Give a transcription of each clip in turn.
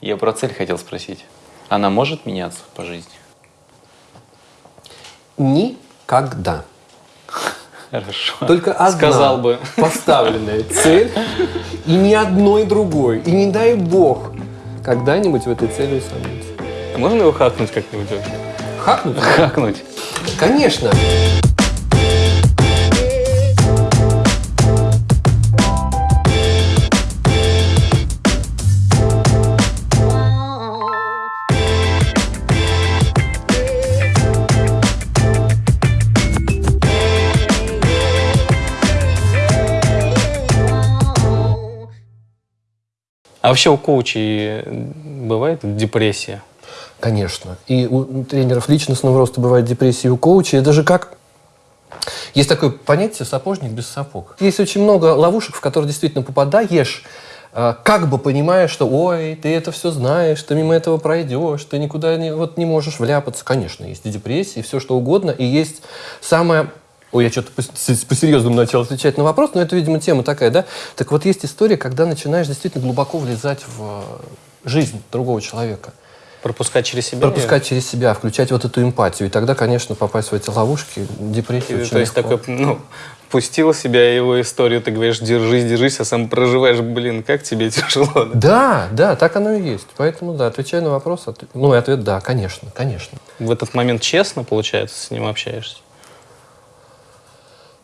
Я про цель хотел спросить. Она может меняться по жизни? Никогда. Хорошо. Только одна Сказал бы. поставленная цель и ни одной другой. И не дай бог когда-нибудь в этой цели усомниться. А можно его хакнуть как-нибудь? Хакнуть? Хакнуть. Конечно. А вообще у коучей бывает депрессия? Конечно. И у тренеров личностного роста бывает депрессия, у коучей. Это же как... Есть такое понятие «сапожник без сапог». Есть очень много ловушек, в которые действительно попадаешь, э, как бы понимая, что «Ой, ты это все знаешь, ты мимо этого пройдешь, ты никуда не, вот не можешь вляпаться». Конечно, есть и депрессия, и все что угодно. И есть самое Ой, я что-то по-серьезному начал отвечать на вопрос, но это, видимо, тема такая, да? Так вот, есть история, когда начинаешь действительно глубоко влезать в э, жизнь другого человека. Пропускать через себя? Пропускать через себя, включать вот эту эмпатию. И тогда, конечно, попасть в эти ловушки, депрессия И, То есть легко. такой, ну, пустил себя его историю, ты говоришь, держись, держись, а сам проживаешь, блин, как тебе тяжело. да? Да, да, так оно и есть. Поэтому, да, отвечая на вопрос, от- ну, и ответ да, конечно, конечно. В этот момент честно, получается, с ним общаешься?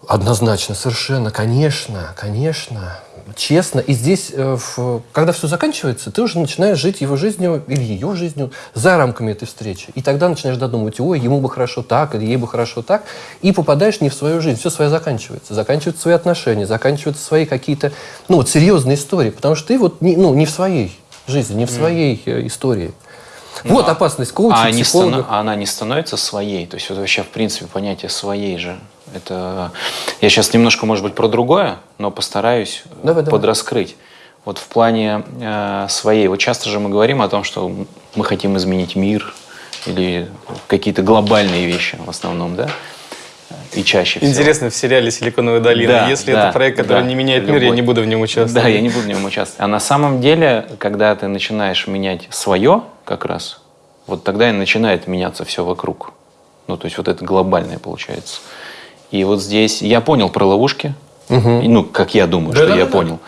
Однозначно, совершенно, конечно, конечно, честно. И здесь, э, когда все заканчивается, ты уже начинаешь жить его жизнью или ее жизнью за рамками этой встречи. И тогда начинаешь додумывать, ой, ему бы хорошо так, или ей бы хорошо так, и попадаешь не в свою жизнь. Все свое заканчивается. Заканчиваются свои отношения, заканчиваются свои какие-то, ну, вот серьезные истории. Потому что ты вот, не, ну, не в своей жизни, не в своей э, истории. Вот опасность коуча, а, не психолога. стану- а она не становится своей? То есть это вообще, в принципе, понятие своей же. Это... Я сейчас немножко, может быть, про другое, но постараюсь э, Давай, давай. подраскрыть. Вот в плане э, своей. Вот часто же мы говорим о том, что мы хотим изменить мир или какие-то глобальные вещи в основном, да? И чаще всего. Интересно, в сериале «Силиконовая долина», Да, если да, это проект, который да, не меняет мир, я любой. не буду в нем участвовать. Да, я не буду в нем участвовать. А на самом деле, когда ты начинаешь менять свое, как раз, вот тогда и начинает меняться все вокруг. Ну, то есть вот это глобальное получается. И вот здесь я понял про ловушки. И, Ну, как я думаю, что я Да-да-да-да. понял.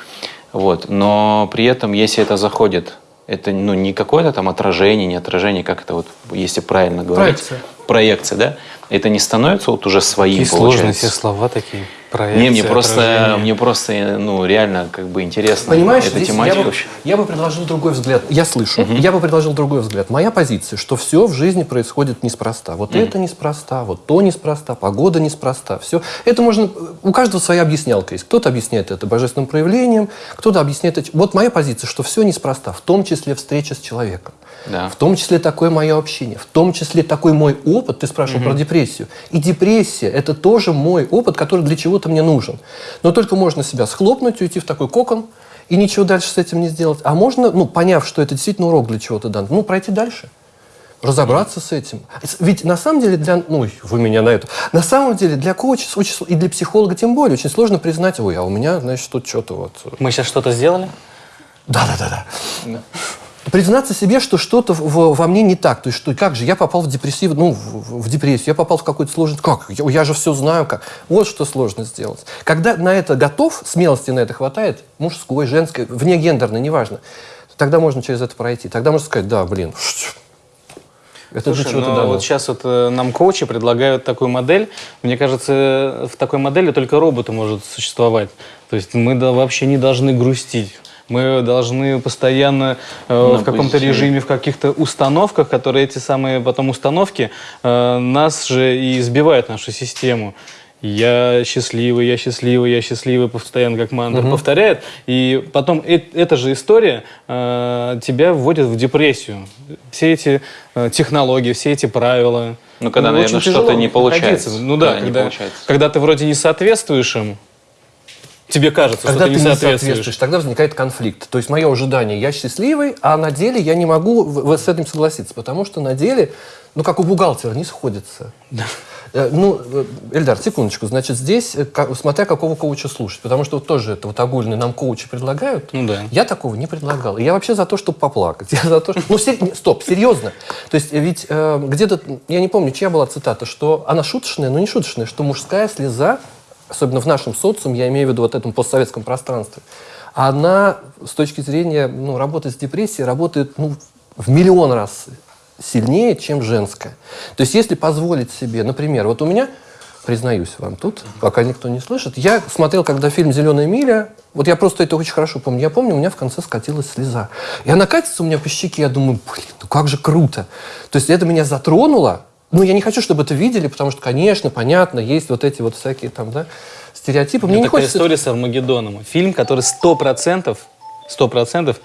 Вот. Но при этом, если это заходит, это ну, не какое-то там отражение, не отражение, как это вот, если правильно говорить. Проекция. Проекция, да? Это не становится вот уже своим, Какие сложные получается. все слова такие. Не, Проекция, мне просто, отражение. мне просто, ну, реально, как бы интересно. Понимаешь, эта здесь я тематика бы, вообще. я бы предложил другой взгляд. Я слышу. Я бы предложил другой взгляд. Моя позиция, что все в жизни происходит неспроста. Вот это неспроста, вот то неспроста, погода неспроста. Все. Это можно... У каждого своя объяснялка есть. Кто-то объясняет это божественным проявлением, кто-то объясняет это... Вот моя позиция, что все неспроста, в том числе встреча с человеком. Да. В том числе такое мое общение, в том числе такой мой опыт, ты спрашивал про депрессию. И депрессия – это тоже мой опыт, который для чего-то мне нужен. Но только можно себя схлопнуть, уйти в такой кокон и ничего дальше с этим не сделать. А можно, ну, поняв, что это действительно урок для чего-то дан, ну, пройти дальше. Разобраться с этим. Ведь на самом деле для... Ну, вы меня на это... На самом деле для коуча очень и для психолога тем более очень сложно признать, ой, а у меня, значит, тут что-то вот... э, Мы сейчас что-то сделали? да-да-да. Признаться себе, что что-то во мне не так. То есть, что как же, я попал в депрессив, ну, в, в депрессию, я попал в какую-то сложность. Как? Я, я же все знаю, как. Вот что сложно сделать. Когда на это готов, смелости на это хватает, мужской, женской, вне гендерной, неважно, тогда можно через это пройти. Тогда можно сказать, да, блин, это Слушай, чего-то ну дано. вот сейчас вот э, нам коучи предлагают такую модель. Мне кажется, в такой модели только роботы может существовать. То есть мы да, вообще не должны грустить. Мы должны постоянно э, в каком-то режиме, в каких-то установках, которые эти самые потом установки э, нас же и сбивают нашу систему. Я счастливый, я счастливый, я счастливый, постоянно как мантра повторяет. И потом э- эта же история э, тебя вводит в депрессию. Все эти э, технологии, все эти правила. Ну, когда, очень наверное, что-то не получается. Ну да, Когда когда ты вроде не соответствуешь им, тебе кажется, Когда что ты ты не соответствуешь, соответствуешь. тогда возникает конфликт. То есть мое ожидание, я счастливый, а на деле я не могу в- с этим согласиться, потому что на деле, ну как у бухгалтера, не сходится. Э, Ну, э, Эльдар, секундочку. Значит, здесь, э, смотря какого коуча слушать. Потому что вот тоже это вот огульный нам коучи предлагают. Ну да. Я такого не предлагал. Я вообще за то, чтобы поплакать. Я за то, что... Ну, сер- стоп, серьезно. То есть ведь э, где-то, я не помню, чья была цитата, что она шуточная, но не шуточная, что мужская слеза, особенно в нашем социуме, я имею в виду вот этом постсоветском пространстве, она с точки зрения ну, работы с депрессией работает ну, в миллион раз сильнее, чем женская. То есть если позволить себе, например, вот у меня, признаюсь вам тут, пока никто не слышит, я смотрел, когда фильм «Зеленая миля», вот я просто это очень хорошо помню. Я помню, у меня в конце скатилась слеза. И она катится у меня по щеке, я думаю, блин, ну как же круто. То есть это меня затронуло. Ну, я не хочу, чтобы это видели, потому что, конечно, понятно, есть вот эти вот всякие там, да, стереотипы. Мне Это не такая хочется... история с Армагеддоном. Фильм, который сто процентов, сто процентов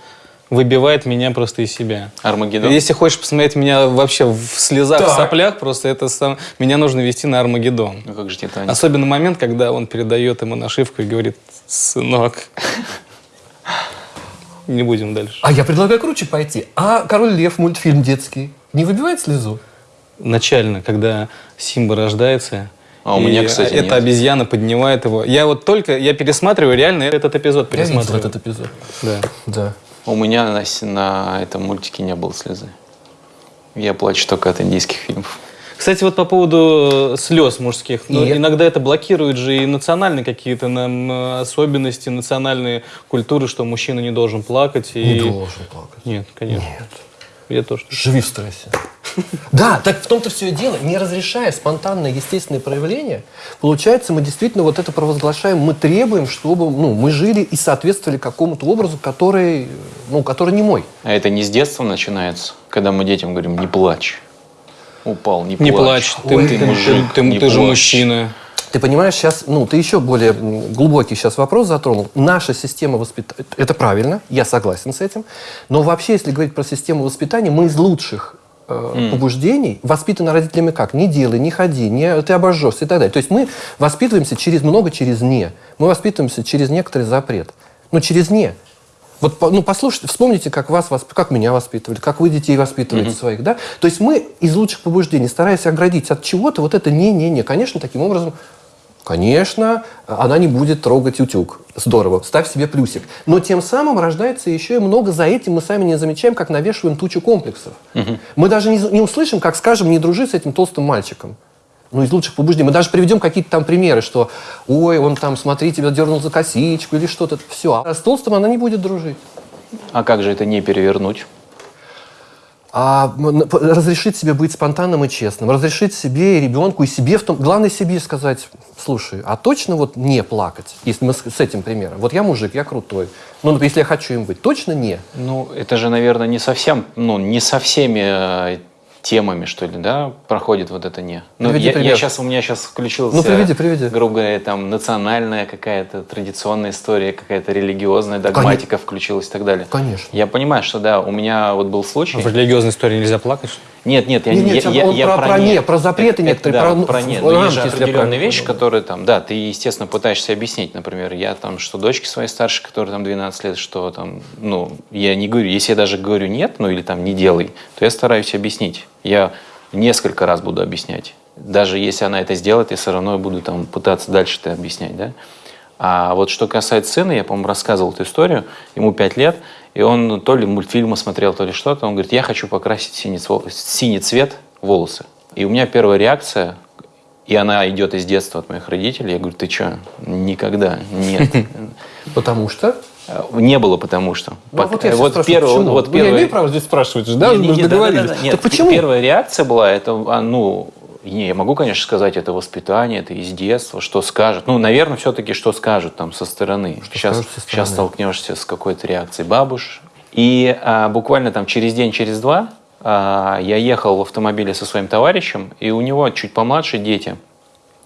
выбивает меня просто из себя. Армагеддон? Если хочешь посмотреть меня вообще в слезах, в Так. соплях, просто это сам... меня нужно вести на Армагеддон. Ну как же Титаник? Особенно момент, когда он передает ему нашивку и говорит, сынок, не будем дальше. А я предлагаю круче пойти. А «Король лев» мультфильм детский не выбивает слезу? Начально, когда Симба рождается, А у и меня, кстати, эта нет. обезьяна поднимает его. Я вот только, я пересматриваю реально этот эпизод Я видел пересматриваю. этот эпизод. Да. Да. У меня на, на этом мультике не было слезы. Я плачу только от индийских фильмов. Кстати, вот по поводу э, слез мужских. Ну, И- Иногда это блокирует же и национальные какие-то нам э, особенности, национальные культуры, что мужчина не должен плакать. И... Не должен плакать. Нет, конечно. Нет. Я тоже. Живи в стрессе. Да, так в том-то все и дело. Не разрешая спонтанное естественное проявление, получается, мы действительно вот это провозглашаем, мы требуем, чтобы ну, мы жили и соответствовали какому-то образу, который, ну, который не мой. А это не с детства начинается, когда мы детям говорим, не плачь. Упал, не плачь. Не плачь, ты, Ой, ты- ты мужик, ты- не ты же плачь. мужчина. Ты понимаешь, сейчас, ну, ты еще более глубокий сейчас вопрос затронул. Наша система воспитания, это правильно, я согласен с этим, но вообще, если говорить про систему воспитания, мы из лучших э, побуждений воспитаны родителями как? Не делай, не ходи, не, ты обожжешься и так далее. То есть мы воспитываемся через много через «не». Мы воспитываемся через некоторый запрет. Ну, через «не». Вот, ну, послушайте, вспомните, как вас, как меня воспитывали, как вы детей воспитываете своих, да? То есть мы из лучших побуждений, стараясь оградить от чего-то, вот это не-не-не, конечно, таким образом, конечно, она не будет трогать утюг. Здорово, ставь себе плюсик. Но тем самым рождается еще и много за этим, мы сами не замечаем, как навешиваем тучу комплексов. Мы даже не, не услышим, как скажем, не дружи с этим толстым мальчиком. Ну, из лучших побуждений. Мы даже приведем какие-то там примеры, что, ой, он там, смотри, тебя дернул за косичку или что-то. Все. А с толстым она не будет дружить. А как же это не перевернуть? А разрешить себе быть спонтанным и честным, разрешить себе и ребенку, и себе в том, главное себе сказать, слушай, а точно вот не плакать, если мы с, с этим примером. Вот я мужик, я крутой, ну, если я хочу им быть, точно не. Ну, это же, наверное, не совсем, ну, не со всеми э, темами, что ли, да, проходит вот это не. Ну, Приведи я, пример. сейчас, у меня сейчас включился, Ну, приведи, приведи. грубо говоря, там, национальная какая-то традиционная история, какая-то религиозная догматика включилась и так далее. Конечно. Я понимаю, что, да, у меня вот был случай. В религиозной истории нельзя плакать? что? Нет, нет, я, Не, не, я, я, я про- про не, про запреты Это- некоторые, да, про, ну, про не. в Но есть же определенные вещи, которые там, да, ты, естественно, пытаешься объяснить, например, я там, что дочке своей старшей, которой там 12 лет, что там, ну, я не говорю, если я даже говорю нет, ну, или там не делай, то я стараюсь объяснить. Я несколько раз буду объяснять. Даже если она это сделает, я все равно буду там пытаться дальше это объяснять, да. А вот что касается сына, я, по-моему, рассказывал эту историю, ему 5 лет, и он то ли мультфильмы смотрел, то ли что-то, он говорит, я хочу покрасить синий, синий цвет волосы. И у меня первая реакция, и она идет из детства от моих родителей, я говорю, ты что, никогда, нет. Потому что... Не было потому что. Ну, вот я вот первый, почему? вот Ну, я имею право здесь спрашивать же, да? не, не, не, да, да, да, да. Нет, почему? Первая реакция была, это, а, ну, не, я могу, конечно, сказать, это воспитание, это из детства, что скажут. Ну, наверное, все-таки, что скажут там со стороны. сейчас, скажут со стороны. сейчас столкнешься с какой-то реакцией бабуш. И а, буквально там через день, через два а, я ехал в автомобиле со своим товарищем, и у него чуть помладше дети.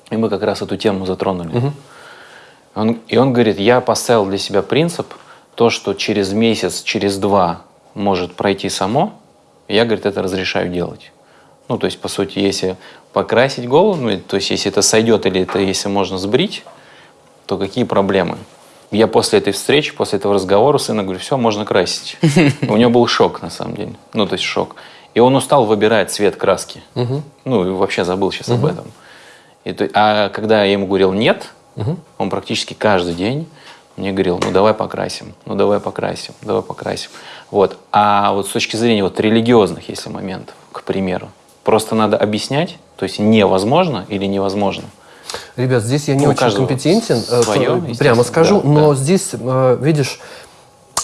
И мы как раз эту тему затронули. Он- и он говорит, я поставил для себя принцип, то, что через месяц, через два может пройти само, я, говорит, это разрешаю делать. Ну, то есть, по сути, если покрасить голову, ну, то есть, если это сойдет или это если можно сбрить, то какие проблемы? Я после этой встречи, после этого разговора сына говорю, все, можно красить. У него был шок, на самом деле. Ну, то есть шок. И он устал выбирать цвет краски. Ну, и вообще забыл сейчас об этом. И то- а когда я ему говорил нет, он практически каждый день мне говорил, ну давай покрасим, ну давай покрасим, давай покрасим. Вот. А вот с точки зрения вот религиозных, если моментов, к примеру, просто надо объяснять, то есть невозможно или невозможно. Ребят, здесь я не у очень компетентен, э, естественно, прямо скажу, да, но да. здесь, э, видишь,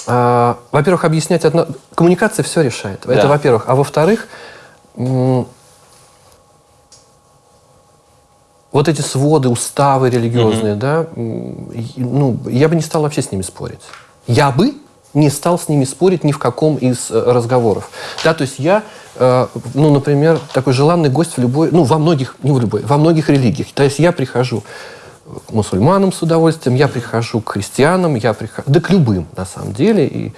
э, во-первых, объяснять одно... Коммуникация все решает. Это Да. во-первых. А во-вторых, вот эти своды, уставы религиозные, да, м, и- ну, я бы не стал вообще с ними спорить. Я бы не стал с ними спорить ни в каком из э, разговоров. Да, то есть я, э, ну, например, такой желанный гость в любой, ну, во многих, не в любой, во многих религиях. То есть я прихожу к мусульманам с удовольствием, я прихожу к христианам, я прихожу, да к любым, на самом деле. И,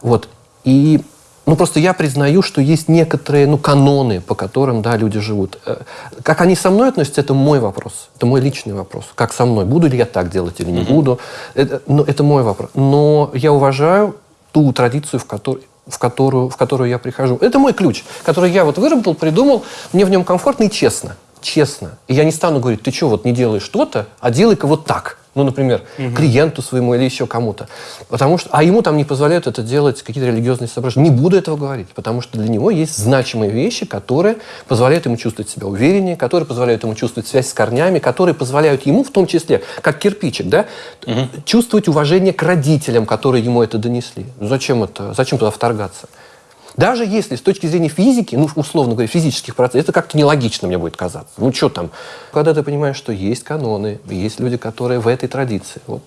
вот. И, ну, просто я признаю, что есть некоторые, ну, каноны, по которым, да, люди живут. Э, Как они со мной относятся, это мой вопрос. Это мой личный вопрос. Как со мной? Буду ли я так делать или не буду? Это, ну, это мой вопрос. Но я уважаю ту традицию, в которой в которую, в которую я прихожу. Это мой ключ, который я вот выработал, придумал, мне в нем комфортно и честно. Честно. И я не стану говорить, ты что, вот не делаешь что-то, а делай-ка вот так. Ну, например, клиенту своему или еще кому-то. Потому что, а ему там не позволяют это делать какие-то религиозные соображения. Не буду этого говорить, потому что для него есть значимые вещи, которые позволяют ему чувствовать себя увереннее, которые позволяют ему чувствовать связь с корнями, которые позволяют ему, в том числе, как кирпичик, да, чувствовать уважение к родителям, которые ему это донесли. Ну, зачем это? Зачем туда вторгаться? Даже если с точки зрения физики, ну, условно говоря, физических процессов, это как-то нелогично мне будет казаться. Ну, что там? Когда ты понимаешь, что есть каноны, есть люди, которые в этой традиции, вот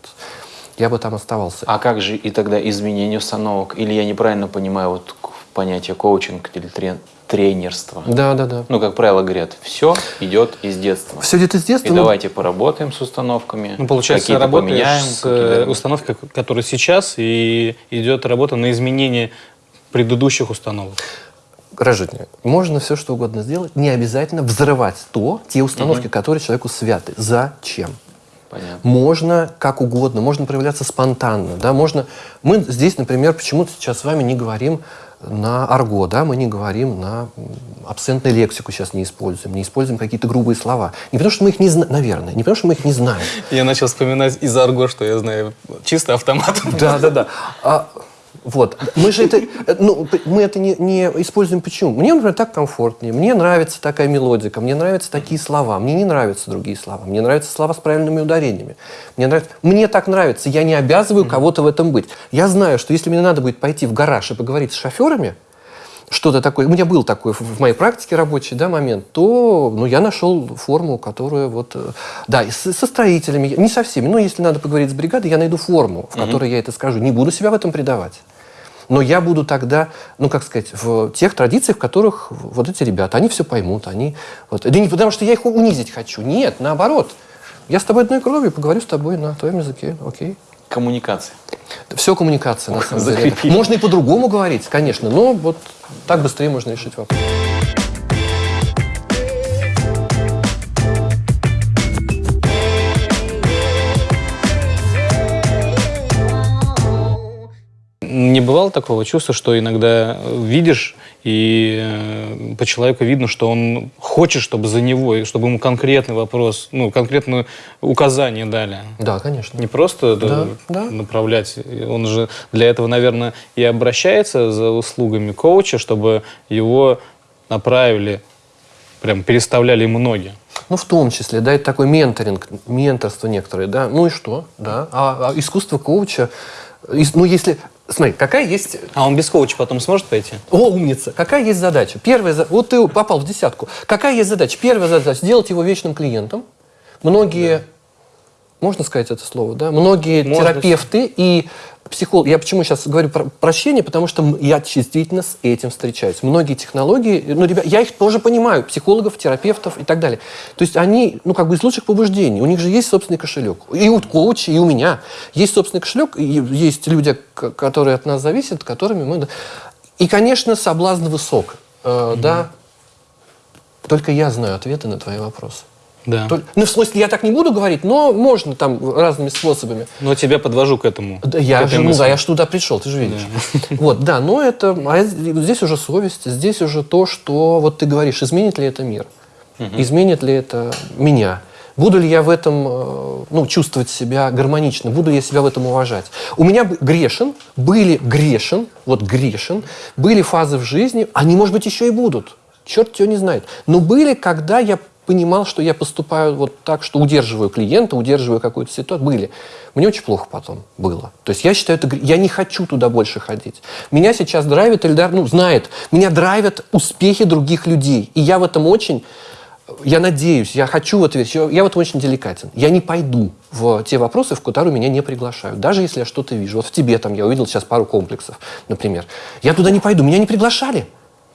я бы там оставался. А как же и тогда изменение установок? Или я неправильно понимаю вот понятие коучинг или трен- тренерство? Да, да, да. Ну, как правило, говорят, все идет из детства. Все идет из детства. И ну, давайте поработаем с установками. Ну, получается, поменяем. с э, установкой, которая сейчас, и идет работа на изменение предыдущих установок. Граждане, можно все что угодно сделать, не обязательно взрывать то, те установки, которые человеку святы. Зачем? Понятно. Можно как угодно, можно проявляться спонтанно, да, можно... Мы здесь, например, почему-то сейчас с вами не говорим на арго, да, мы не говорим на абсентную лексику сейчас не используем, не используем какие-то грубые слова. Не потому, что мы их не знаем, наверное, не потому, что мы их не знаем. Я начал вспоминать из арго, что я знаю чисто автомат. Да, да, да. Вот. Мы же это, ну, мы это не, не используем почему? Мне, например, так комфортнее, мне нравится такая мелодика, мне нравятся такие слова, мне не нравятся другие слова, мне нравятся слова с правильными ударениями. Мне, нравится, мне так нравится, я не обязываю кого-то в этом быть. Я знаю, что если мне надо будет пойти в гараж и поговорить с шоферами, что-то такое, у меня был такой в, моей практике рабочий да, момент, то ну, я нашел форму, которая вот, э, да, и с- со строителями, не со всеми, но если надо поговорить с бригадой, я найду форму, в которой я это скажу, не буду себя в этом предавать. Но я буду тогда, ну, как сказать, в тех традициях, в которых вот эти ребята, они все поймут, они... Вот, да не потому, что я их унизить хочу. Нет, наоборот. Я с тобой одной кровью, поговорю с тобой на твоем языке, окей? Коммуникация. Все коммуникация, на самом деле. Можно и по-другому говорить, конечно, но вот так быстрее можно решить вопрос. Не бывало такого чувства, что иногда э, видишь, и э, по человеку видно, что он хочет, чтобы за него, чтобы ему конкретный вопрос, ну, конкретное указание дали. Да, конечно. Не просто Да, да, да. направлять. Он же для этого, наверное, и обращается за услугами коуча, чтобы его направили, прям переставляли ему ноги. Ну, в том числе, да, это такой менторинг, менторство некоторые, да. Ну и что, да. А, а искусство коуча, ну, если... Смотри, какая есть... А он без коуча потом сможет пойти? О, умница! Какая есть задача? Первая, вот ты попал в десятку. Какая есть задача? Первая задача – сделать его вечным клиентом. Многие, можно сказать это слово, да? Многие Можно. терапевты и психологи, я почему сейчас говорю про прощение, потому что я действительно с этим встречаюсь. Многие технологии, ну, ребят, я их тоже понимаю, психологов, терапевтов и так далее. То есть они, ну, как бы из лучших побуждений. У них же есть собственный кошелек. И у коуча, и у меня есть собственный кошелек, есть люди, которые от нас зависят, которыми мы... И, конечно, соблазн высок, э, да. Только я знаю ответы на твои вопросы. Да. Толь- Ну, в смысле, я так не буду говорить, но можно там разными способами. Но тебя подвожу к этому. Да, я же, ну да, я ж туда пришел, ты же видишь. Вот, да, но это, а здесь уже совесть, здесь уже то, что, вот ты говоришь, изменит ли это мир, изменит ли это меня, Буду ли я в этом э, ну, чувствовать себя гармонично? Буду ли я себя в этом уважать? У меня грешен, были грешен, вот грешен, были фазы в жизни, они, может быть, еще и будут. Черт его не знает. Но были, когда я понимал, что я поступаю вот так, что удерживаю клиента, удерживаю какую-то ситуацию. Были. Мне очень плохо потом было. То есть я считаю, это, я не хочу туда больше ходить. Меня сейчас драйвит Эльдар, ну, знает, меня драйвят успехи других людей. И я в этом очень, я надеюсь, я хочу в это верить, я в этом очень деликатен. Я не пойду в те вопросы, в которые меня не приглашают. Даже если я что-то вижу. Вот в тебе там я увидел сейчас пару комплексов, например. Я туда не пойду, меня не приглашали.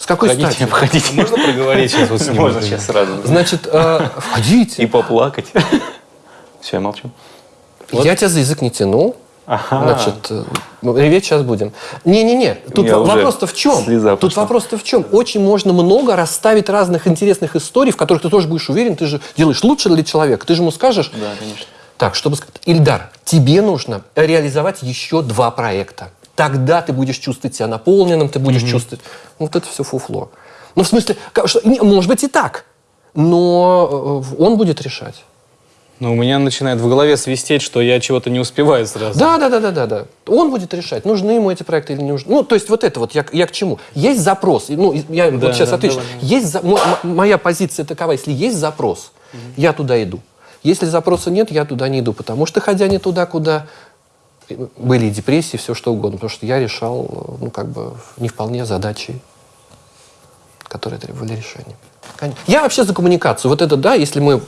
С какой Входите, стати? входите. Можно проговорить сейчас вот с ним? Можно сейчас сразу. Значит, э, входите. И поплакать. Все, я молчу. Я тебя за язык не тянул. Ага. Значит, э, реветь сейчас будем. Не-не-не, тут вопрос-то в чем? Тут вопрос-то в чем? Очень можно много расставить разных интересных историй, в которых ты тоже будешь уверен, ты же делаешь лучше для человека. Ты же ему скажешь, Да, конечно. так, чтобы сказать, Ильдар, тебе нужно реализовать еще два проекта. Тогда ты будешь чувствовать себя наполненным, ты будешь чувствовать... Ну, Вот это все фуфло. Ну, в смысле, что- не, может быть и так, но э, он будет решать. Но у меня начинает в голове свистеть, что я чего-то не успеваю сразу. Да, да, да, да, да, да. Он будет решать, нужны ему эти проекты или не нужны. Ну, то есть вот это вот я, я к чему? Есть запрос. Ну, я Да, вот сейчас да, отвечу. давай. Есть за- моя позиция такова, если есть запрос, я туда иду. Если запроса нет, я туда не иду, потому что ходя не туда, куда были и депрессии, все что угодно, потому что я решал, ну, как бы, не вполне задачи, которые требовали решения. Я вообще за коммуникацию. Вот это да, если мы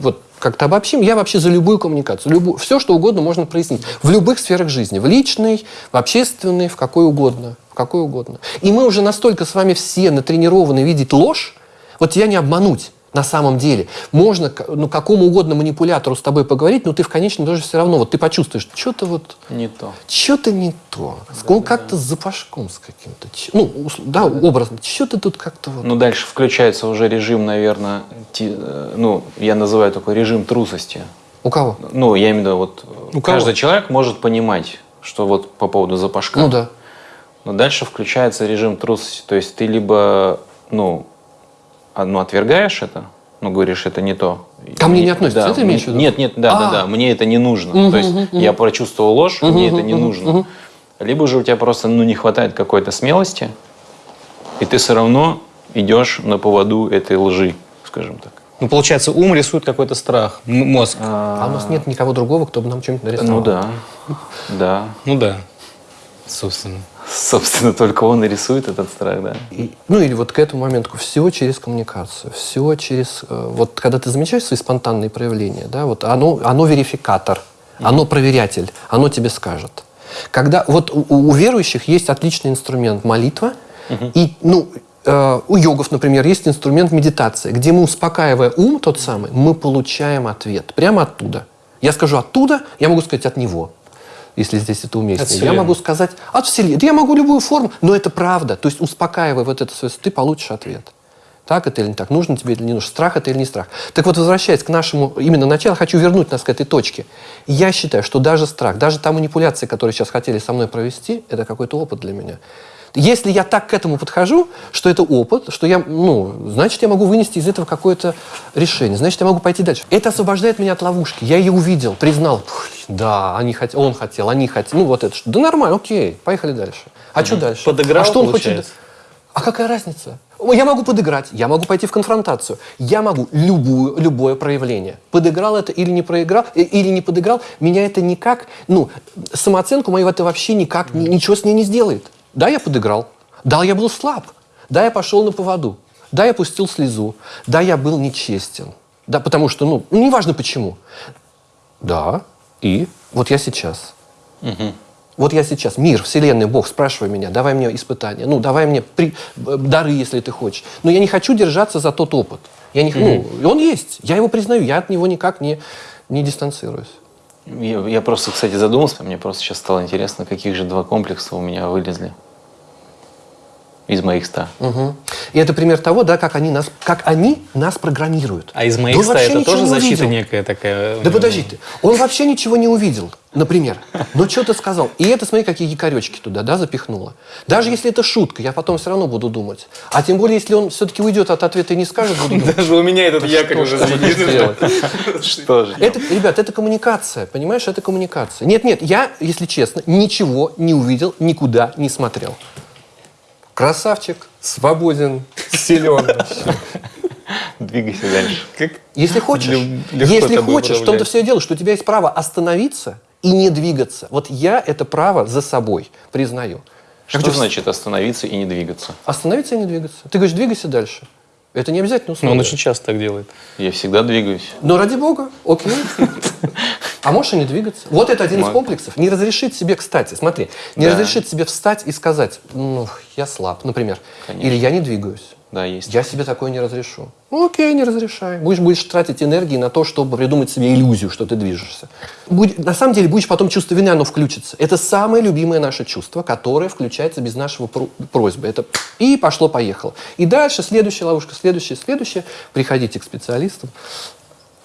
вот как-то обобщим, я вообще за любую коммуникацию. Любую, все, что угодно можно прояснить. В любых сферах жизни. В личной, в общественной, в какой угодно. В какой угодно. И мы уже настолько с вами все натренированы видеть ложь, вот тебя не обмануть на самом деле. Можно ну, какому угодно манипулятору с тобой поговорить, но ты в конечном итоге все равно, вот ты почувствуешь, что-то вот Не то. что-то не то. Он как-то с запашком с каким-то. Ну, ус- да, образно. Что-то тут как-то вот. Ну, дальше включается уже режим, наверное, ти- э, ну, я называю такой режим трусости. У кого? Ну, я имею в виду, вот У кого? каждый человек может понимать, что вот по поводу запашка. Ну да. Но дальше включается режим трусости. То есть ты либо, ну, ну, отвергаешь это, ну, говоришь, это не то. Ко мне не относится, да, это имеешь в виду? Нет, нет, да, да, А. да, мне это не нужно. то есть я прочувствовал ложь, мне это не нужно. Либо же у тебя просто, ну, не хватает какой-то смелости, и ты все равно идешь на поводу этой лжи, скажем так. Ну, получается, ум рисует какой-то страх, мозг. А у нас нет никого другого, кто бы нам что-нибудь нарисовал. Ну да, да. Ну да, собственно. Собственно, только он и рисует этот страх, да. И- ну или вот к этому моменту все через коммуникацию, все через э, вот когда ты замечаешь свои спонтанные проявления, да, вот оно оно верификатор, оно проверятель, оно тебе скажет. Когда вот у, у верующих есть отличный инструмент молитва и ну э, у йогов, например, есть инструмент медитации, где мы успокаивая ум тот самый, мы получаем ответ прямо оттуда. Я скажу оттуда, я могу сказать от него если здесь это уместно. Я могу сказать от Вселенной. Да я могу любую форму, но это правда. То есть успокаивая вот это свое, ты получишь ответ. Так это или не так, нужно тебе или не нужно, страх это или не страх. Так вот, возвращаясь к нашему именно началу, хочу вернуть нас к этой точке. Я считаю, что даже страх, даже та манипуляция, которую сейчас хотели со мной провести, это какой-то опыт для меня. Если я так к этому подхожу, что это опыт, что я, ну, значит, я могу вынести из этого какое-то решение, значит, я могу пойти дальше. Это освобождает меня от ловушки. Я ее увидел, признал. Да, они хот... он хотел, они хотели. Ну, вот это. что. Да нормально, окей, поехали дальше. А что дальше? Подыграл, а что он получается? хочет? А какая разница? Я могу подыграть, я могу пойти в конфронтацию, я могу любую, любое проявление. Подыграл это или не проиграл, э, или не подыграл, меня это никак, ну, самооценку мою это вообще никак, ни- ничего с ней не сделает. Да, я подыграл, да, я был слаб, да, я пошел на поводу, да, я пустил слезу, да, я был нечестен, да, потому что, ну, неважно почему. Да, и вот я сейчас. Вот я сейчас, мир, вселенная, Бог, спрашивай меня, давай мне испытания, ну, давай мне при- б- дары, если ты хочешь. Но я не хочу держаться за тот опыт. Я не, ну, и он есть, я его признаю, я от него никак не, не дистанцируюсь. Я, я просто, кстати, задумался, мне просто сейчас стало интересно, каких же два комплекса у меня вылезли из моих ста. Мгм. И это пример того, да, как они нас, как они нас программируют. А из моих ста это тоже защита увидел. некая такая? Да подожди ты, он вообще ничего не увидел. Например. Ну, что ты сказал? И это, смотри, какие якоречки туда, да, запихнула. Даже если это шутка, я потом все равно буду думать. А тем более, если он все-таки уйдет от ответа и не скажет, буду думать. Даже у меня этот якорь уже Что же? Это, ребят, это коммуникация, понимаешь, это коммуникация. Нет, нет, я, если честно, ничего не увидел, никуда не смотрел. Красавчик, свободен, силен. Двигайся дальше. Как Если хочешь, если хочешь, в том-то все дело, что у тебя есть право остановиться и не двигаться. Вот я это право за собой признаю. Что Что значит остановиться и не двигаться? Остановиться и не двигаться. Ты говоришь, двигайся дальше. Это не обязательно условие. он очень часто так делает. Я всегда двигаюсь. Но ради бога, окей. А можешь и не двигаться. Вот это один из комплексов. Не разрешить себе, кстати, смотри, не разрешить себе встать и сказать, ну, я слаб, например. Или я не двигаюсь. Да, есть. Я себе такое не разрешу. Ну, окей, не разрешай. Будешь, будешь тратить энергии на то, чтобы придумать себе иллюзию, что ты движешься. Будь- на самом деле, будешь потом чувство вины, оно включится. Это самое любимое наше чувство, которое включается без нашего про- просьбы. Это и пошло-поехало. И дальше следующая ловушка, следующая, следующая. Приходите к специалистам.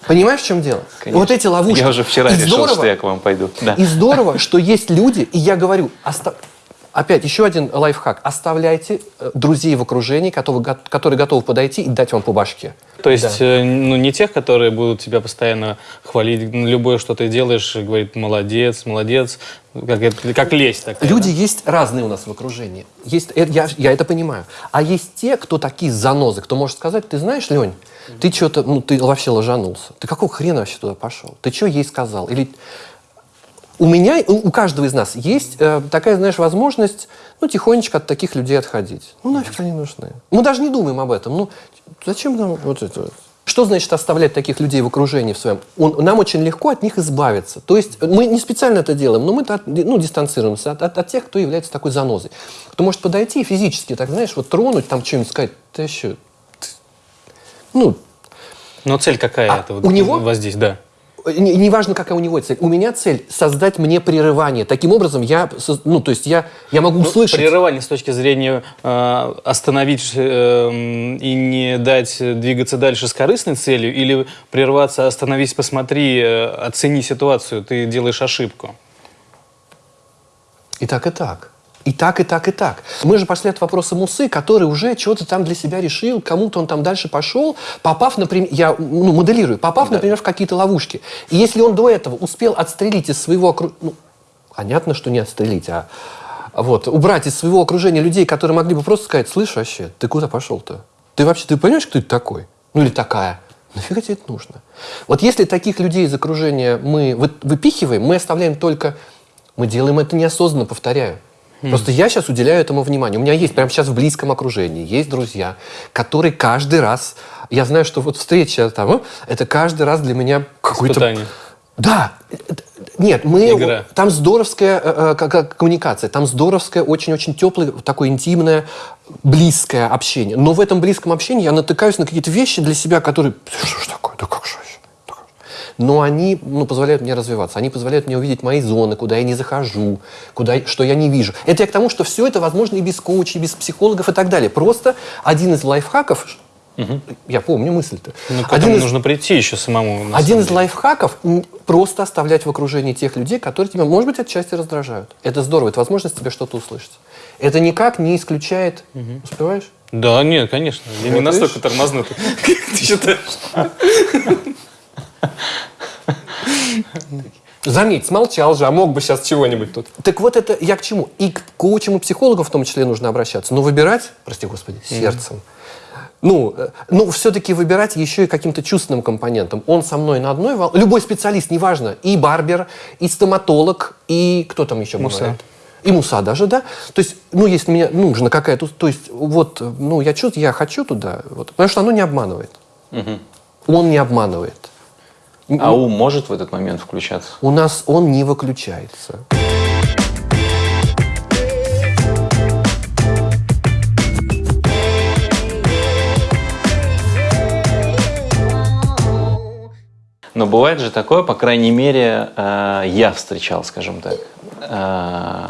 Понимаешь, в чем дело? Конечно. Вот эти ловушки. Я уже вчера И решил, здорово- что я к вам пойду. Да. и здорово, что есть люди, и я говорю, оста- опять еще один лайфхак. Оставляйте э, друзей в окружении, которые, которые готовы подойти и дать вам по башке. То есть, э, ну, не тех, которые будут тебя постоянно хвалить, ну, любое, что ты делаешь, и говорит, молодец, молодец, как, как лезть такая. Люди да? есть разные у нас в окружении. Есть, э, я, я это понимаю. А есть те, кто такие занозы, кто может сказать, ты знаешь, Лень, ты что-то, ну, ты вообще ложанулся. Ты какого хрена вообще туда пошел? Ты что ей сказал? Или у меня, у каждого из нас есть э, такая, знаешь, возможность, ну, тихонечко от таких людей отходить. Ну, нафиг они нужны. Мы даже не думаем об этом. Ну, зачем нам вот это вот? Что значит оставлять таких людей в окружении в своем? Он- нам очень легко от них избавиться. То есть мы не специально это делаем, но мы от- ну, дистанцируемся от, от- от тех, кто является такой занозой. Кто может подойти и физически, так знаешь, вот тронуть, там что-нибудь сказать, ты еще... Ну, Но цель какая А это? вот у него? Воздействие, да. Не- неважно, какая у него цель. У меня цель создать мне прерывание. Таким образом, я, ну, то есть я, я могу Ну, услышать. Прерывание с точки зрения э, остановить э, и не дать двигаться дальше с корыстной целью, или прерваться, остановись, посмотри, э, оцени ситуацию, ты делаешь ошибку. И так, и так. И так, и так, и так. Мы же пошли от вопроса Мусы, который уже что-то там для себя решил, кому-то он там дальше пошел, попав, например, я ну, моделирую, попав, например, в какие-то ловушки. И если он до этого успел отстрелить из своего окружения, ну, понятно, что не отстрелить, а вот, убрать из своего окружения людей, которые могли бы просто сказать, слышь, вообще, ты куда пошел-то? Ты вообще, ты понимаешь, кто это такой? Ну или такая? Нафига тебе это нужно? Вот если таких людей из окружения мы вы- выпихиваем, мы оставляем только... Мы делаем это неосознанно, повторяю. Просто я сейчас уделяю этому внимание. У меня есть прямо сейчас в близком окружении, есть друзья, которые каждый раз... Я знаю, что вот встреча там, это каждый раз для меня какой-то... Испытание. Да. Нет, мы... Игра. Там здоровская э, э, как- коммуникация, там здоровское, очень-очень теплое, такое интимное, близкое общение. Но в этом близком общении я натыкаюсь на какие-то вещи для себя, которые... Что ж такое? Да как же вообще? Да как же?» Но они ну, позволяют мне развиваться. Они позволяют мне увидеть мои зоны, куда я не захожу, куда, что я не вижу. Это я к тому, что все это возможно и без коучей, и без психологов и так далее. Просто один из лайфхаков... Я помню мысль-то. Ну, к один из- нужно прийти еще самому. один из лайфхаков просто оставлять в окружении тех людей, которые тебя, может быть, отчасти раздражают. Это здорово, это возможность тебе что-то услышать. Это никак не исключает. Успеваешь? Да, нет, конечно. Я не Вот настолько видишь? тормознутый, как ты считаешь. Заметь, смолчал же, а мог бы сейчас чего-нибудь тут. Так вот это я к чему? И к коучам и психологам в том числе нужно обращаться. Но выбирать, прости господи, сердцем. Ну, э, ну, все-таки выбирать еще и каким-то чувственным компонентом. Он со мной на одной волне. Любой специалист, неважно, и барбер, и стоматолог, и кто там еще Муса. бывает? И муса даже, да? То есть, ну, если мне нужна какая-то... То есть, вот, э, ну, я чувствую, я хочу туда, вот, потому что оно не обманывает. Он не обманывает. А ум может в этот момент включаться? У нас он не выключается. Но бывает же такое, по крайней мере, э, я встречал, скажем так. Э,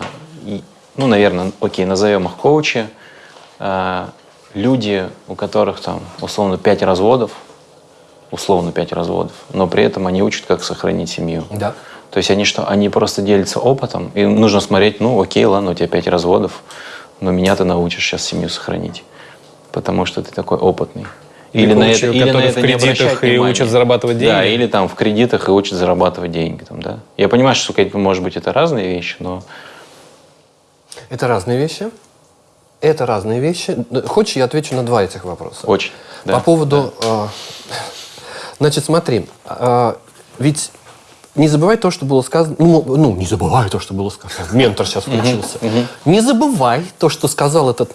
ну, наверное, окей, назовем их коучи. Э, люди, у которых там условно пять разводов, условно пять разводов, но при этом они учат, как сохранить семью. Да. То есть они что, они просто делятся опытом, и нужно смотреть, ну окей, ладно, у тебя пять разводов, но меня ты научишь сейчас семью сохранить, потому что ты такой опытный. Или на это, или на это в кредитах и внимания. учат зарабатывать Да, деньги. или там в кредитах и учат зарабатывать деньги. Там, да. Я понимаю, что, может быть, это разные вещи, но Это разные вещи. Это разные вещи. Хочешь, я отвечу на два этих вопроса? очень. да. По поводу... э, значит, смотри. э, ведь не забывай то, что было сказано... Ну, ну, не забывай то, что было сказано. Ментор сейчас включился. Не забывай то, что сказал этот...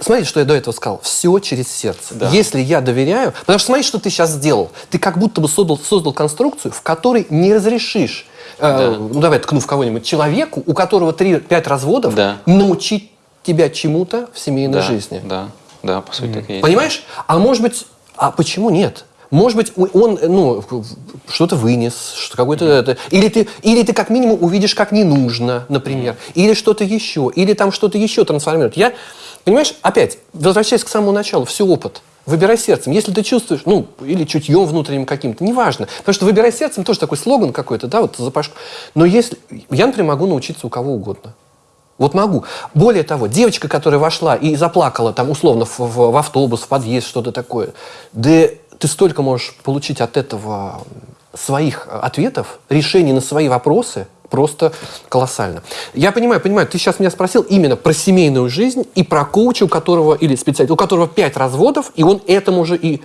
Смотри, что я до этого сказал. Все через сердце. Да. Если я доверяю... Потому что смотри, что ты сейчас сделал. Ты как будто бы создал, создал конструкцию, в которой не разрешишь, э, ну давай ткну в кого-нибудь, человеку, у которого 3-5 разводов, Да. научить тебя чему-то в семейной да, жизни. Да, да, по сути, так и есть. Понимаешь? А может быть, а почему нет? Может быть, он, ну, что-то вынес, что какой-то это, или ты, или ты как минимум увидишь, как не нужно, например, или что-то еще, или там что-то еще трансформирует. Я, понимаешь, опять, возвращаясь к самому началу, все опыт. Выбирай сердцем. Если ты чувствуешь, ну, или чутьем внутренним каким-то, неважно. Потому что выбирай сердцем тоже такой слоган какой-то, да, вот запашку. Но если... Я, например, могу научиться у кого угодно. Вот могу. Более того, девочка, которая вошла и заплакала там условно в, в- в автобус, в подъезд, что-то такое, да ты столько можешь получить от этого своих ответов, решений на свои вопросы, просто колоссально. Я понимаю, понимаю, ты сейчас меня спросил именно про семейную жизнь и про коуча, у которого, или специалиста, у которого пять разводов, и он этому же и...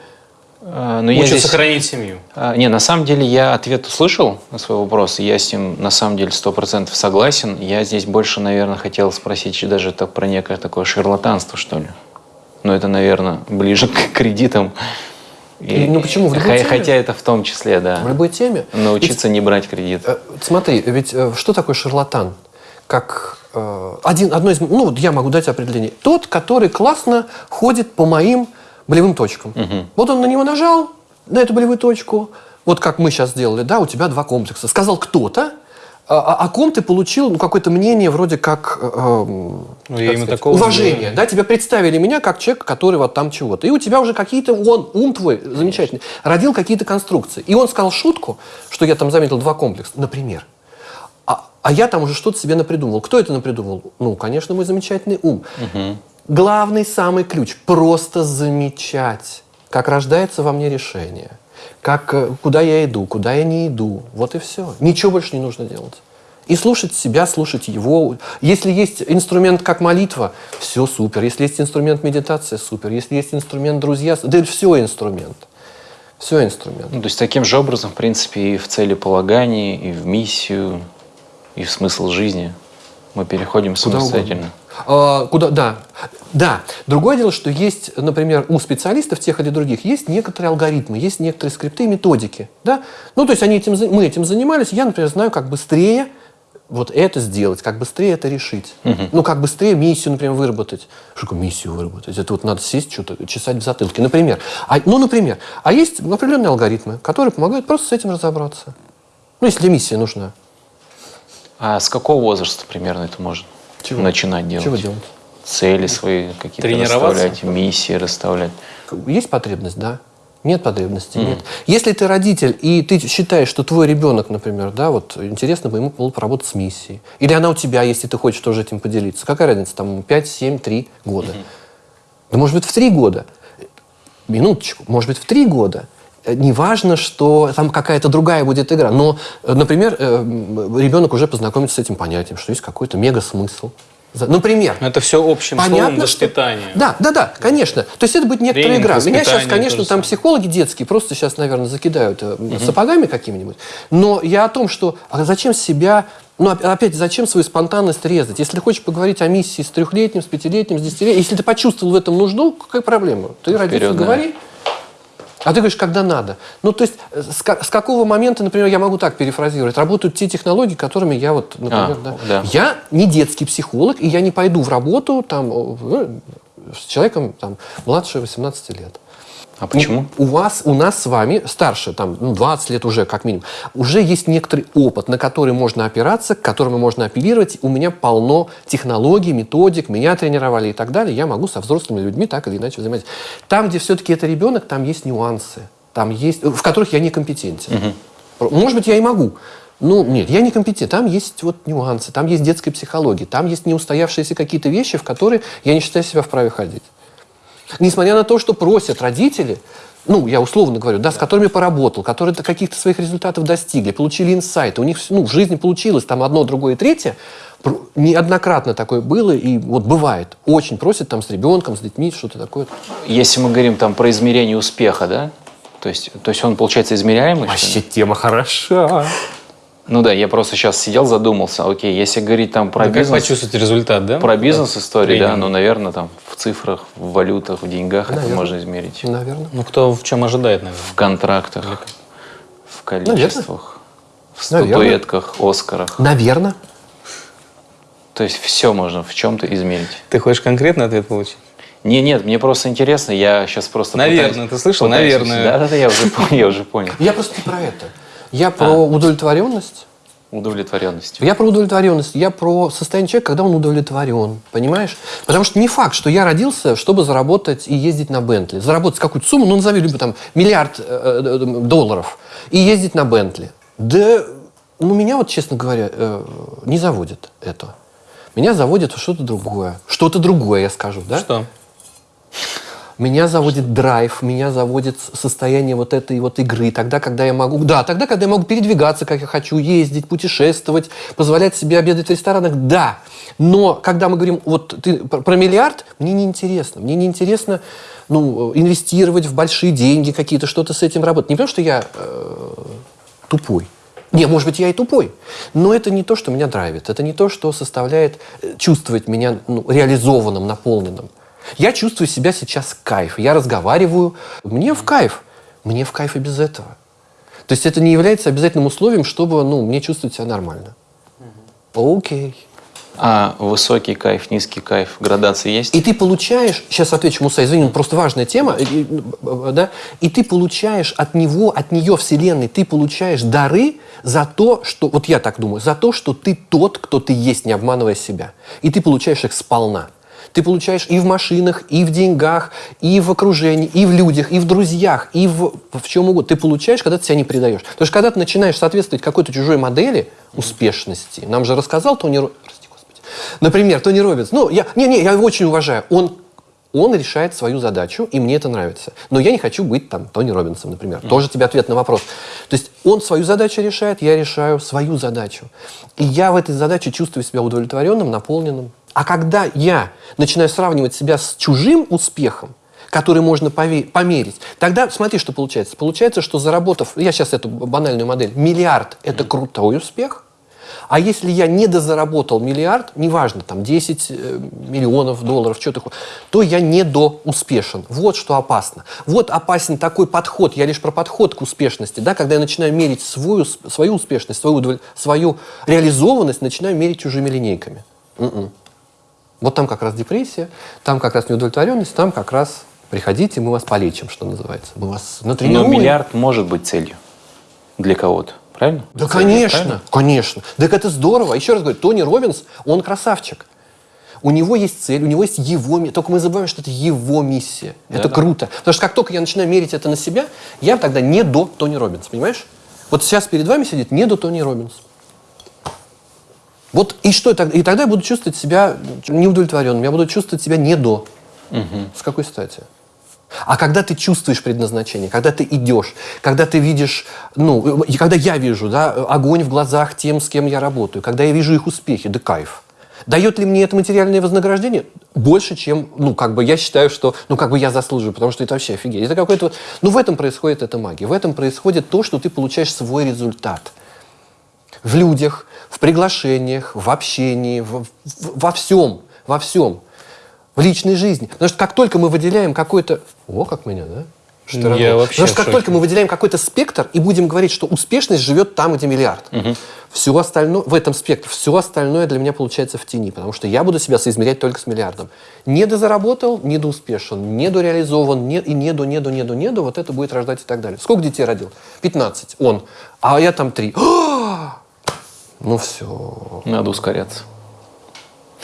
А, но я Учат здесь- сохранить семью. А, Не, на самом деле я ответ услышал на свой вопрос, я с ним на самом деле сто процентов согласен. Я здесь больше, наверное, хотел спросить даже так про некое такое шарлатанство, что ли. Но это, наверное, ближе к кредитам. И- Ну, почему? В любой Хо- теме. Хотя это в том числе, В да. любой теме. Научиться не брать кредит. Э, Смотри, ведь э, что такое шарлатан? Как э, один, одно из, ну вот я могу дать определение. Тот, который классно ходит по моим болевым точкам. Вот он на него нажал, на эту болевую точку. Вот как мы сейчас сделали, да, у тебя два комплекса. Сказал кто-то, а, а- о ком ты получил ну, какое-то мнение вроде как, э, эм, Ну, как я именно сказать, такого не уважение. Да, тебя представили меня как человек, который вот там чего-то. И у тебя уже какие-то, он, ум твой замечательный, родил какие-то конструкции. И он сказал шутку, что я там заметил два комплекса, например. А, а я там уже что-то себе напридумывал. Кто это напридумывал? Ну, конечно, мой замечательный ум. Главный самый ключ – просто замечать, как рождается во мне решение, как, э, куда я иду, куда я не иду. Вот и все. Ничего больше не нужно делать. И слушать себя, слушать его. Если есть инструмент как молитва, все супер. Если есть инструмент медитация, супер. Если есть инструмент друзья, да все инструмент. Все инструмент. Ну, то есть таким же образом, в принципе, и в целеполагании, и в миссию, и в смысл жизни мы переходим Куда самостоятельно. А, куда, да. Да. Другое дело, что есть, например, у специалистов тех или других есть некоторые алгоритмы, есть некоторые скрипты и методики. Да? Ну, то есть они этим, мы этим занимались. Я, например, знаю, как быстрее вот это сделать, как быстрее это решить. Ну, как быстрее миссию, например, выработать. Что такое миссию выработать? Это вот надо сесть, что-то чесать в затылке. Например. А, ну, например. А есть определенные алгоритмы, которые помогают просто с этим разобраться. Ну, если миссия нужна. А с какого возраста примерно это можно Чего? начинать делать? Чего делать? Цели свои какие-то расставлять, миссии расставлять. Есть потребность, да. Нет потребности, нет. Если ты родитель, и ты считаешь, что твой ребенок, например, да, вот интересно бы ему было поработать с миссией. Или она у тебя, если ты хочешь тоже этим поделиться. Какая разница, там 5, 7, 3 года. Да может быть в 3 года. Минуточку, может быть в 3 года. Э, Неважно, что там какая-то другая будет игра. Но, э, например, э, ребенок уже познакомится с этим понятием, что есть какой-то мега-смысл. Например, Но это все общим словом Понятно, что... воспитание. Да, да, да, конечно. То есть это будет некоторая Тренинг, игра. Меня сейчас, конечно, там самое. психологи детские просто сейчас, наверное, закидают э, сапогами какими-нибудь. Но я о том, что а зачем себя, ну оп- опять, зачем свою спонтанность резать? Если хочешь поговорить о миссии с трехлетним, с пятилетним, с десятилетним, если ты почувствовал в этом нужду, какая проблема? Ты родитель, говори. А ты говоришь, когда надо. Ну, то есть, э, с, с какого момента, например, я могу так перефразировать, работают те технологии, которыми я вот, например, А, да. да. Я не детский психолог, и я не пойду в работу там, э, с человеком там, младше 18 лет. А почему? У вас, у нас с вами, старше, там, ну, 20 лет уже, как минимум, уже есть некоторый опыт, на который можно опираться, к которому можно апеллировать. У меня полно технологий, методик, меня тренировали и так далее. Я могу со взрослыми людьми так или иначе взаимодействовать. Там, где все-таки это ребенок, там есть нюансы, там есть, в которых я некомпетентен. Может быть, я и могу. Ну, нет, я не компетент. Там есть вот нюансы, там есть детская психология, там есть неустоявшиеся какие-то вещи, в которые я не считаю себя вправе ходить. Несмотря на то, что просят родители, ну, я условно говорю, да, с которыми поработал, которые каких-то своих результатов достигли, получили инсайты, у них ну, в жизни получилось там одно, другое, третье, неоднократно такое было, и вот бывает, очень просят там с ребенком, с детьми, что-то такое. Если мы говорим там про измерение успеха, да? То есть, то есть он, получается, измеряемый? Вообще тема хороша. Ну да, я просто сейчас сидел, задумался. Окей, если говорить там про Да как бизнес, почувствовать результат, да? про бизнес-истории, да, Тренинг. ну, наверное, там в цифрах, в валютах, в деньгах это Наверно. можно измерить. Наверное. Ну, кто в чем ожидает, наверное. В контрактах, в количествах, в Наверно. статуэтках, Оскарах. Наверное. То есть все можно в чем-то измерить. Ты хочешь конкретный ответ получить? Не, нет, мне просто интересно, я сейчас просто Наверное, пытаюсь- ты слышал? пытаюсь- Наверное. Да-да-да, я уже понял, я уже понял. Я просто не про это. Я про А. удовлетворенность. Удовлетворенность. Я про удовлетворенность, я про состояние человека, когда он удовлетворен, понимаешь? Потому что не факт, что я родился, чтобы заработать и ездить на Бентли. Заработать какую-то сумму, ну, назови любой там миллиард э, э, долларов, и ездить на Бентли. Да, ну, меня вот, честно говоря, э, не заводит это. Меня заводит что-то другое. Что-то другое, я скажу, да? Что? Меня заводит драйв, меня заводит состояние вот этой вот игры. Тогда, когда я могу... Да, тогда, когда я могу передвигаться, как я хочу, ездить, путешествовать, позволять себе обедать в ресторанах, да. Но когда мы говорим, вот ты про миллиард, мне не интересно. Мне не интересно ну, инвестировать в большие деньги какие-то, что-то с этим работать. Не потому, что я э, тупой. Не, может быть, я и тупой. Но это не то, что меня драйвит. Это не то, что составляет э, чувствовать меня ну, реализованным, наполненным. Я чувствую себя сейчас кайф. Я разговариваю. Мне в кайф. Мне в кайф и без этого. То есть это не является обязательным условием, чтобы ну, мне чувствовать себя нормально. Окей. А высокий кайф, низкий кайф, градации есть? И ты получаешь, сейчас отвечу, Муса, извини, просто важная тема, и- э, да, и ты получаешь от него, от нее вселенной, ты получаешь дары за то, что, вот я так думаю, за то, что ты тот, кто ты есть, не обманывая себя. И ты получаешь их сполна. Ты получаешь и в машинах, и в деньгах, и в окружении, и в людях, и в друзьях, и в, в чем угодно. Ты получаешь, когда ты себя не предаешь. Потому что когда ты начинаешь соответствовать какой-то чужой модели успешности, нам же рассказал Тони Ро- прости, Господи. Например, Тони Робинс. Ну, я, не, не, я его очень уважаю. Он, он решает свою задачу, и мне это нравится. Но я не хочу быть там Тони Робинсом, например. Тоже тебе ответ на вопрос. То есть он свою задачу решает, я решаю свою задачу. И я в этой задаче чувствую себя удовлетворенным, наполненным. А когда я начинаю сравнивать себя с чужим успехом, который можно померить, тогда смотри, что получается. Получается, что заработав, я сейчас эту банальную модель, миллиард – это крутой успех, а если я не дозаработал миллиард, неважно, там 10 э, миллионов долларов, что такое, то я не успешен. Вот что опасно. Вот опасен такой подход, я лишь про подход к успешности, да, когда я начинаю мерить свою, свою успешность, свою, свою реализованность, начинаю мерить чужими линейками. М-м. Вот там как раз депрессия, там как раз неудовлетворенность, там как раз приходите, мы вас полечим, что называется. Мы вас Но натренируем. миллиард может быть целью для кого-то, правильно? Да, Целью, конечно, правильно? конечно. Так это здорово. Еще раз говорю, Тони Робинс, он красавчик. У него есть цель, у него есть его миссия. Только мы забываем, что это его миссия. это Да-да. круто. Потому что как только я начинаю мерить это на себя, я тогда не до Тони Робинс, понимаешь? Вот сейчас перед вами сидит не до Тони Робинс. Вот и что тогда? И тогда я буду чувствовать себя неудовлетворенным, я буду чувствовать себя не до. С какой стати? А когда ты чувствуешь предназначение, когда ты идешь, когда ты видишь, ну, и когда я вижу, да, огонь в глазах тем, с кем я работаю, когда я вижу их успехи, да кайф. Дает ли мне это материальное вознаграждение? Больше, чем, ну, как бы я считаю, что, ну, как бы я заслуживаю, потому что это вообще офигеть. Это какой-то, вот- ну, в этом происходит эта магия. В этом происходит то, что ты получаешь свой результат в людях, в приглашениях, в общении, в- в- во всем, во всем, в личной жизни. Потому что как только мы выделяем какой-то... О, как меня, да? Что Я равно? вообще Потому что как шоке. только мы выделяем какой-то спектр и будем говорить, что успешность живет там, где миллиард, все остальное, в этом спектре, все остальное для меня получается в тени, потому что я буду себя соизмерять только с миллиардом. Не дозаработал, не доуспешен, не и не до, не до, не до, не до, вот это будет рождать и так далее. Сколько детей родил? 15. Он. А я там 3. Ну все. Надо ускоряться.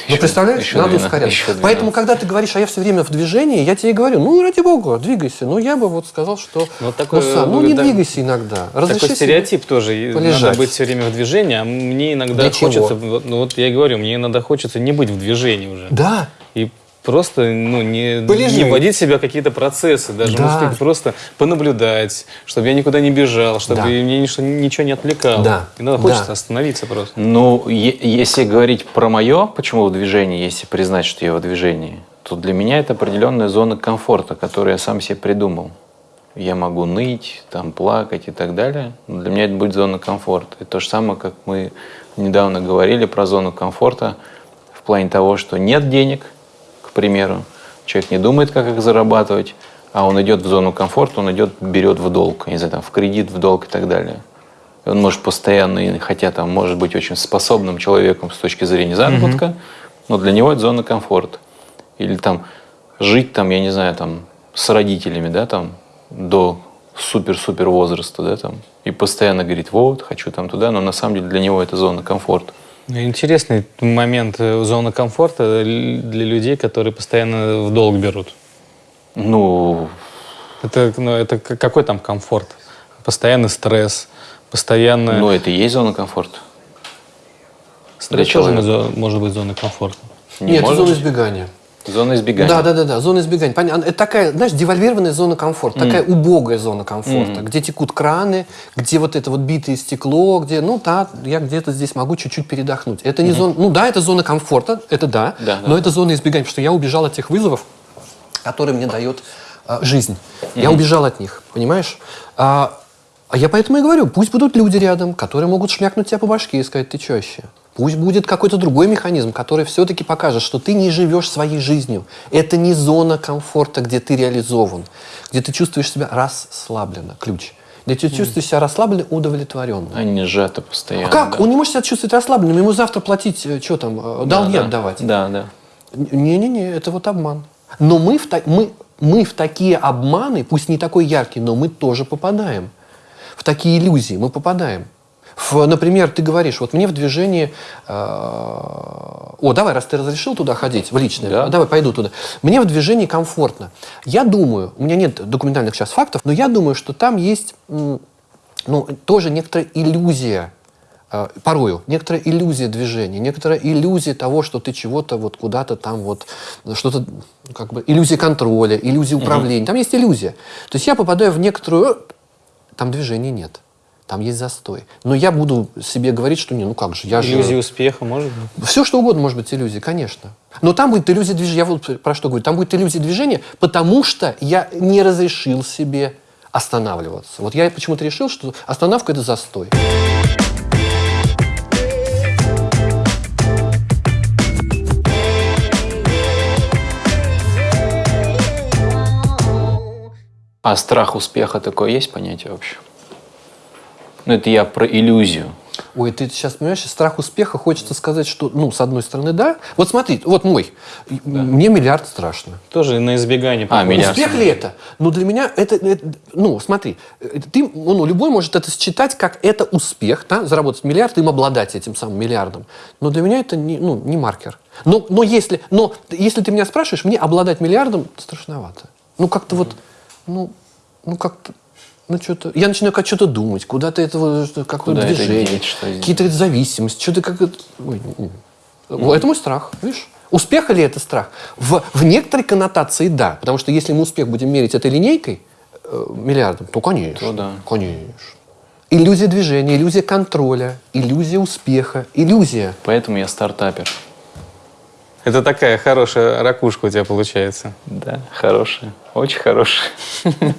Ну, представляешь, еще надо 12, ускоряться. еще 12. Поэтому, когда ты говоришь, а я все время в движении, я тебе и говорю, ну, ради бога, двигайся. Ну, я бы вот сказал, что, Ну, такое, ну, сам, ну, не да, двигайся иногда. Разреши Такой стереотип тоже. Полежать. Надо быть все время в движении, а мне иногда Для чего? хочется... Вот, ну, вот я и говорю, мне иногда хочется не быть в движении уже. Да, И просто ну, не, Полежи. не вводить в себя какие-то процессы, даже Да. может быть, просто понаблюдать, чтобы я никуда не бежал, чтобы Да. меня ничто- ничего не отвлекало. Да. Иногда Да. хочется остановиться просто. Ну, если говорить про мое, почему в движении, если признать, что я в движении, то для меня это определенная зона комфорта, которую я сам себе придумал. Я могу ныть, там, плакать и так далее. Но для меня это будет зона комфорта. И то же самое, как мы недавно говорили про зону комфорта в плане того, что нет денег, примеру, человек не думает, как их зарабатывать, а он идет в зону комфорта, он идет, берет в долг, не знаю, там, в кредит, в долг и так далее. И он может постоянно, хотя там может быть очень способным человеком с точки зрения заработка, но для него это зона комфорта. Или там жить там, я не знаю, там с родителями, да, там до супер-супер возраста, да, там, и постоянно говорит, вот, хочу там туда, но на самом деле для него это зона комфорта. Интересный момент э, зона комфорта л- для людей, которые постоянно в долг берут. Ну, Это, ну, это какой там комфорт? Постоянный стресс, постоянно... ну это и есть зона комфорта. стресс для тоже человека. зо- может быть зоной комфорта. Не нет, это зона избегания. Зона избегания. Да, да, да, да, зона избегания. Понятно. Это такая, знаешь, девальвированная зона комфорта, такая убогая зона комфорта, где текут краны, где вот это вот битое стекло, где, ну да, я где-то здесь могу чуть-чуть передохнуть. Это не зона, ну да, это зона комфорта, это да, Да, да. но это зона избегания, потому что я убежал от тех вызовов, которые мне дает а, жизнь. Я убежал от них, понимаешь? А, а я поэтому и говорю, пусть будут люди рядом, которые могут шмякнуть тебя по башке и сказать, ты чё вообще? Пусть будет какой-то другой механизм, который все-таки покажет, что ты не живешь своей жизнью. Это не зона комфорта, где ты реализован, где ты чувствуешь себя расслабленно, ключ. Где ты чувствуешь себя расслабленно, удовлетворенно. Они сжаты постоянно. А как? да. Он не может себя чувствовать расслабленным, ему завтра платить, что там, э, долги Да, да. отдавать. Да, да. Не-не-не, это вот обман. Но мы в, мы, мы в такие обманы, пусть не такой яркий, но мы тоже попадаем. В такие иллюзии мы попадаем. В, например, ты говоришь, вот мне в движении... э, о, давай, раз ты разрешил туда ходить, в личное, Да. давай пойду туда. Мне в движении комфортно. Я думаю, у меня нет документальных сейчас фактов, но я думаю, что там есть ну, тоже некоторая иллюзия э, порою некоторая иллюзия движения, некоторая иллюзия того, что ты чего-то вот куда-то там вот что-то как бы иллюзия контроля, иллюзия управления. Там есть иллюзия. То есть я попадаю в некоторую, там движения нет, там есть застой. Но я буду себе говорить, что не, ну как же, я же Иллюзия успеха, может быть? все что угодно может быть иллюзией, конечно. Но там будет иллюзия движения. Я вот про что говорю. Там будет иллюзия движения, потому что я не разрешил себе останавливаться. Вот я почему-то решил, что остановка это застой. А страх успеха такое есть понятие вообще? Ну, это я про иллюзию. Ой, ты сейчас понимаешь, страх успеха хочется сказать, что, ну, с одной стороны, да. Вот смотри, вот мой. Мне миллиард страшно. Тоже на избегание. А, миллиард. Успех ли это? Ну, для меня это, это- ну, смотри, э, ты, ну, любой может это считать как это успех, да, заработать миллиард, им обладать этим самым миллиардом. Но для меня это не, ну, не маркер. Но, но, если, но если ты меня спрашиваешь, мне обладать миллиардом страшновато. Ну, как-то вот, ну, ну, как-то, ну, что-то, я начинаю как что-то думать, куда-то это, какое-то Куда движение, какие-то зависимости, что-то как это... ой, м. Это мой страх, видишь? Успех или это страх? В, в некоторой коннотации да. Потому что если мы успех будем мерить этой линейкой, э, миллиардом, то конечно. То да. Конечно. Иллюзия движения, иллюзия контроля, иллюзия успеха, иллюзия. Поэтому я стартапер. Это такая хорошая ракушка у тебя получается. Да, хорошая. Очень хорошая.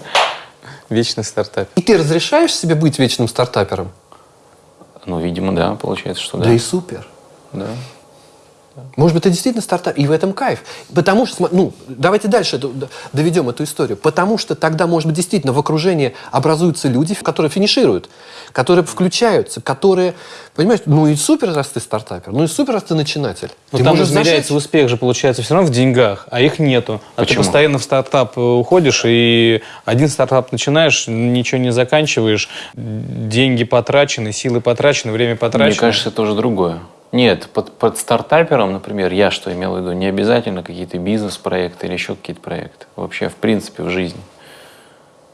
Вечный стартап. И ты разрешаешь себе быть вечным стартапером? Ну, видимо, да, получается, что Да, да. и супер. Да. Может быть, это действительно стартап, и в этом кайф. Потому что, ну, давайте дальше доведем эту историю. Потому что тогда, может быть, действительно в окружении образуются люди, которые финишируют, которые включаются, которые, понимаешь, ну и супер, раз ты стартапер, ну и супер, раз ты начинатель. Но ты там можешь измеряется зажечь. успех же, получается, все равно в деньгах, а их нету. А Почему? ты постоянно в стартап э, уходишь, и один стартап начинаешь, ничего не заканчиваешь, деньги потрачены, силы потрачены, время потрачено. Мне кажется, это тоже другое. Нет, под, под стартапером, например, я что имел в виду, не обязательно какие-то бизнес-проекты или еще какие-то проекты. Вообще, в принципе, в жизни.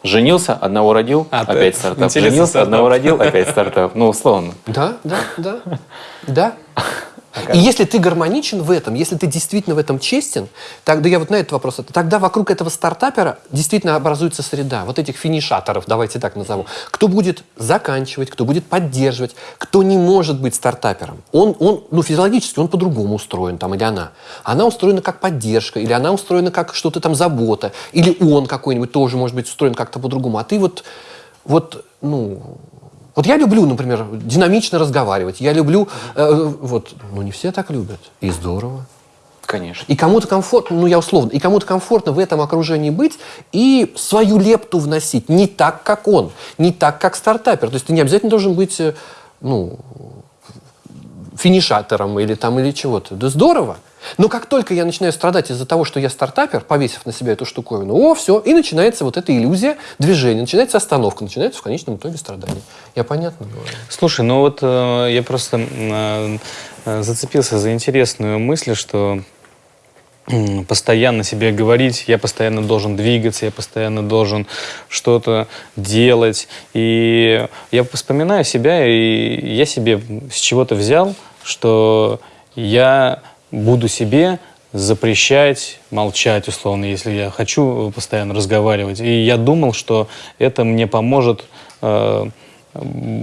Женился, одного родил, А, опять стартап. Женился, стартап. одного родил, опять стартап. Ну, условно. Да, да, да, да. И если ты гармоничен в этом, если ты действительно в этом честен, тогда я вот на этот вопрос, тогда вокруг этого стартапера действительно образуется среда, вот этих финишаторов, давайте так назову, кто будет заканчивать, кто будет поддерживать, кто не может быть стартапером. Он, он ну, физиологически он по-другому устроен, там, или она. Она устроена как поддержка, или она устроена как что-то там забота, или он какой-нибудь тоже может быть устроен как-то по-другому. А ты вот, вот, ну, вот я люблю, например, динамично разговаривать. Я люблю, э, вот, ну не все так любят. И здорово. Конечно. И кому-то комфортно, ну я условно, и кому-то комфортно в этом окружении быть и свою лепту вносить. Не так, как он, не так, как стартапер. То есть ты не обязательно должен быть, э, ну, финишатором или там, или чего-то. Да здорово. Но как только я начинаю страдать из-за того, что я стартапер, повесив на себя эту штуковину, о, все, и начинается вот эта иллюзия движения, начинается остановка, начинается в конечном итоге страдание. Я понятно говорю? Слушай, ну вот э, я просто э, зацепился за интересную мысль, что постоянно себе говорить, я постоянно должен двигаться, я постоянно должен что-то делать. И я вспоминаю себя, и я себе с чего-то взял, что я буду себе запрещать молчать, условно, если я хочу постоянно разговаривать. И я думал, что это мне поможет э,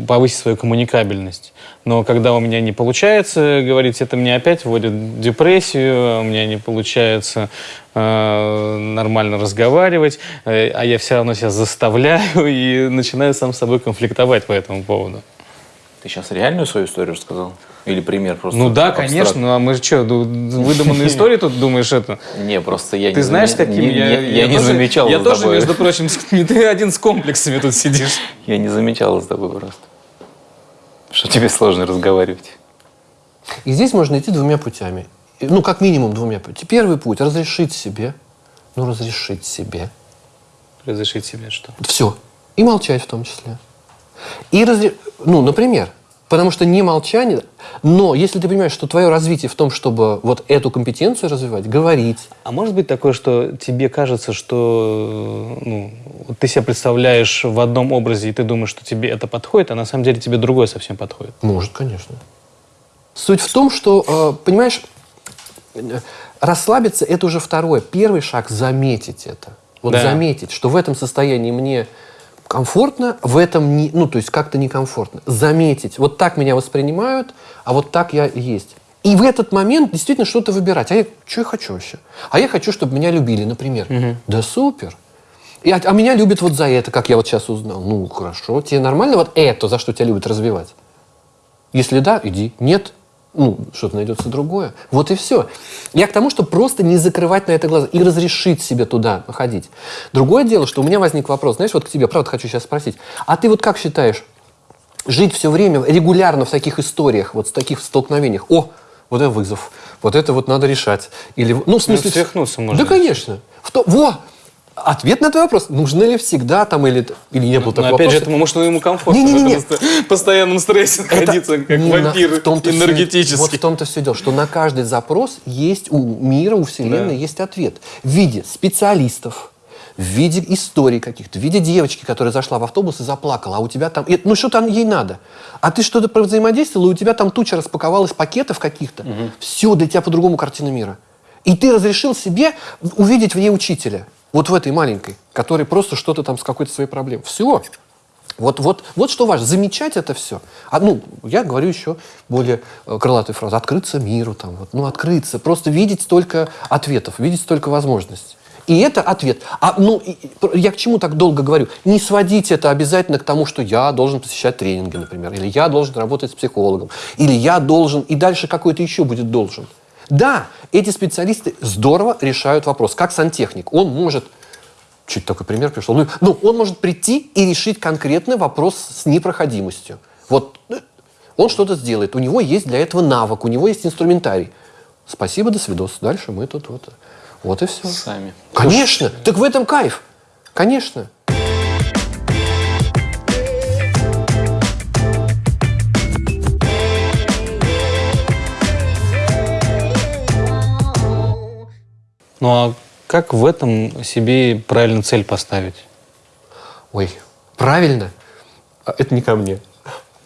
повысить свою коммуникабельность. Но когда у меня не получается говорить, это мне опять вводит депрессию, у меня не получается э, нормально разговаривать, э, а я все равно себя заставляю и начинаю сам с собой конфликтовать по этому поводу. Ты сейчас реальную свою историю рассказал? Или пример просто? Ну да, абстракт? конечно, ну а мы же что, выдуманные истории тут думаешь это? Не, просто я Ты не знаешь, заме- каким я... не- Я не замечал Я тоже, между прочим, с- не ты один с комплексами тут сидишь. Я не замечал за тобой просто. Что тебе сложно разговаривать. И здесь можно идти двумя путями. Ну, как минимум двумя путями. Первый путь – разрешить себе. Ну, разрешить себе. Разрешить себе что? Все. И молчать в том числе. И разре... Ну, например, потому что не молчание, но если ты понимаешь, что твое развитие в том, чтобы вот эту компетенцию развивать, говорить, А может быть такое, что тебе кажется, что ну, ты себя представляешь в одном образе, и ты думаешь, что тебе это подходит, а на самом деле тебе другое совсем подходит? может, конечно. Суть в том, что, э, понимаешь, расслабиться – это уже второе. Первый шаг – заметить это. Вот Да. заметить, что в этом состоянии мне комфортно, в этом не, ну, то есть как-то некомфортно. Заметить, вот так меня воспринимают, а вот так я есть. И в этот момент действительно что-то выбирать. А я что я хочу вообще? А я хочу, чтобы меня любили, например. Да супер. И, а, а меня любят вот за это, как я вот сейчас узнал. Ну, хорошо. Тебе нормально вот это, за что тебя любят развивать? Если да, иди. Нет, ну, что-то найдется другое. Вот и все. Я к тому, что просто не закрывать на это глаза и разрешить себе туда ходить. Другое дело, что у меня возник вопрос, знаешь, вот к тебе, правда, хочу сейчас спросить. А ты вот как считаешь, жить все время регулярно в таких историях, вот в таких столкновениях, о, вот это вызов, вот это вот надо решать. Или, ну, в смысле... свихнуться можно. Да, конечно. В то, во! Ответ на твой вопрос. Нужно ли всегда там или, или не было Но такого опять вопроса? же, это, может, ему комфортно Не-не-не. в этом сто- постоянном стрессе Это находиться, как не на- вампир в том-то всё- энергетический. вот в том-то все дело, что на каждый запрос есть у мира, у Вселенной Да. есть ответ. В виде специалистов, в виде историй каких-то, в виде девочки, которая зашла в автобус и заплакала, а у тебя там... ну, что там ей надо? А ты что-то взаимодействовал, и у тебя там туча распаковалась пакетов каких-то. Все, для тебя по-другому картина мира. И ты разрешил себе увидеть в ней учителя. Вот в этой маленькой, который просто что-то там с какой-то своей проблемой. Все. Вот, вот, вот что важно, замечать это все. А, ну, я говорю еще более э, крылатую фразу. Открыться миру, там, вот, ну, открыться. Просто видеть столько ответов, видеть столько возможностей. И это ответ. А, ну, я к чему так долго говорю? Не сводить это обязательно к тому, что я должен посещать тренинги, например, или я должен работать с психологом, или я должен, и дальше какой-то еще будет должен. Да, эти специалисты здорово решают вопрос. Как сантехник. Он может Чуть такой пример пришел. Ну, ну, он может прийти и решить конкретный вопрос с непроходимостью. Вот э, он что-то сделает. У него есть для этого навык, у него есть инструментарий. Спасибо, до свидос. Дальше мы тут вот. Вот и все. Сами. Конечно. Так в этом кайф. Конечно. Ну а как в этом себе правильно цель поставить? Ой, правильно? А Это не ко мне.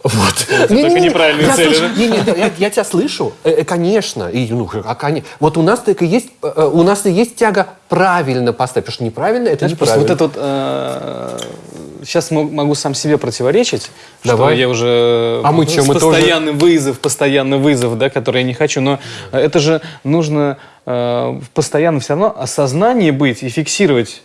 Вот. только неправильные я цели, слышу- да? не, не, я, я тебя слышу, Э, э, конечно. И, ну, а, коне- Вот у нас и есть, э, э, у нас и есть тяга правильно поставить, потому что неправильно это Знаешь, просто неправильно. вот это вот... сейчас могу сам себе противоречить, Давай. что я уже... А мы чё, мы тоже- Постоянный вызов, постоянный вызов, да, который я не хочу. Но это же нужно э, постоянно все равно осознание быть и фиксировать.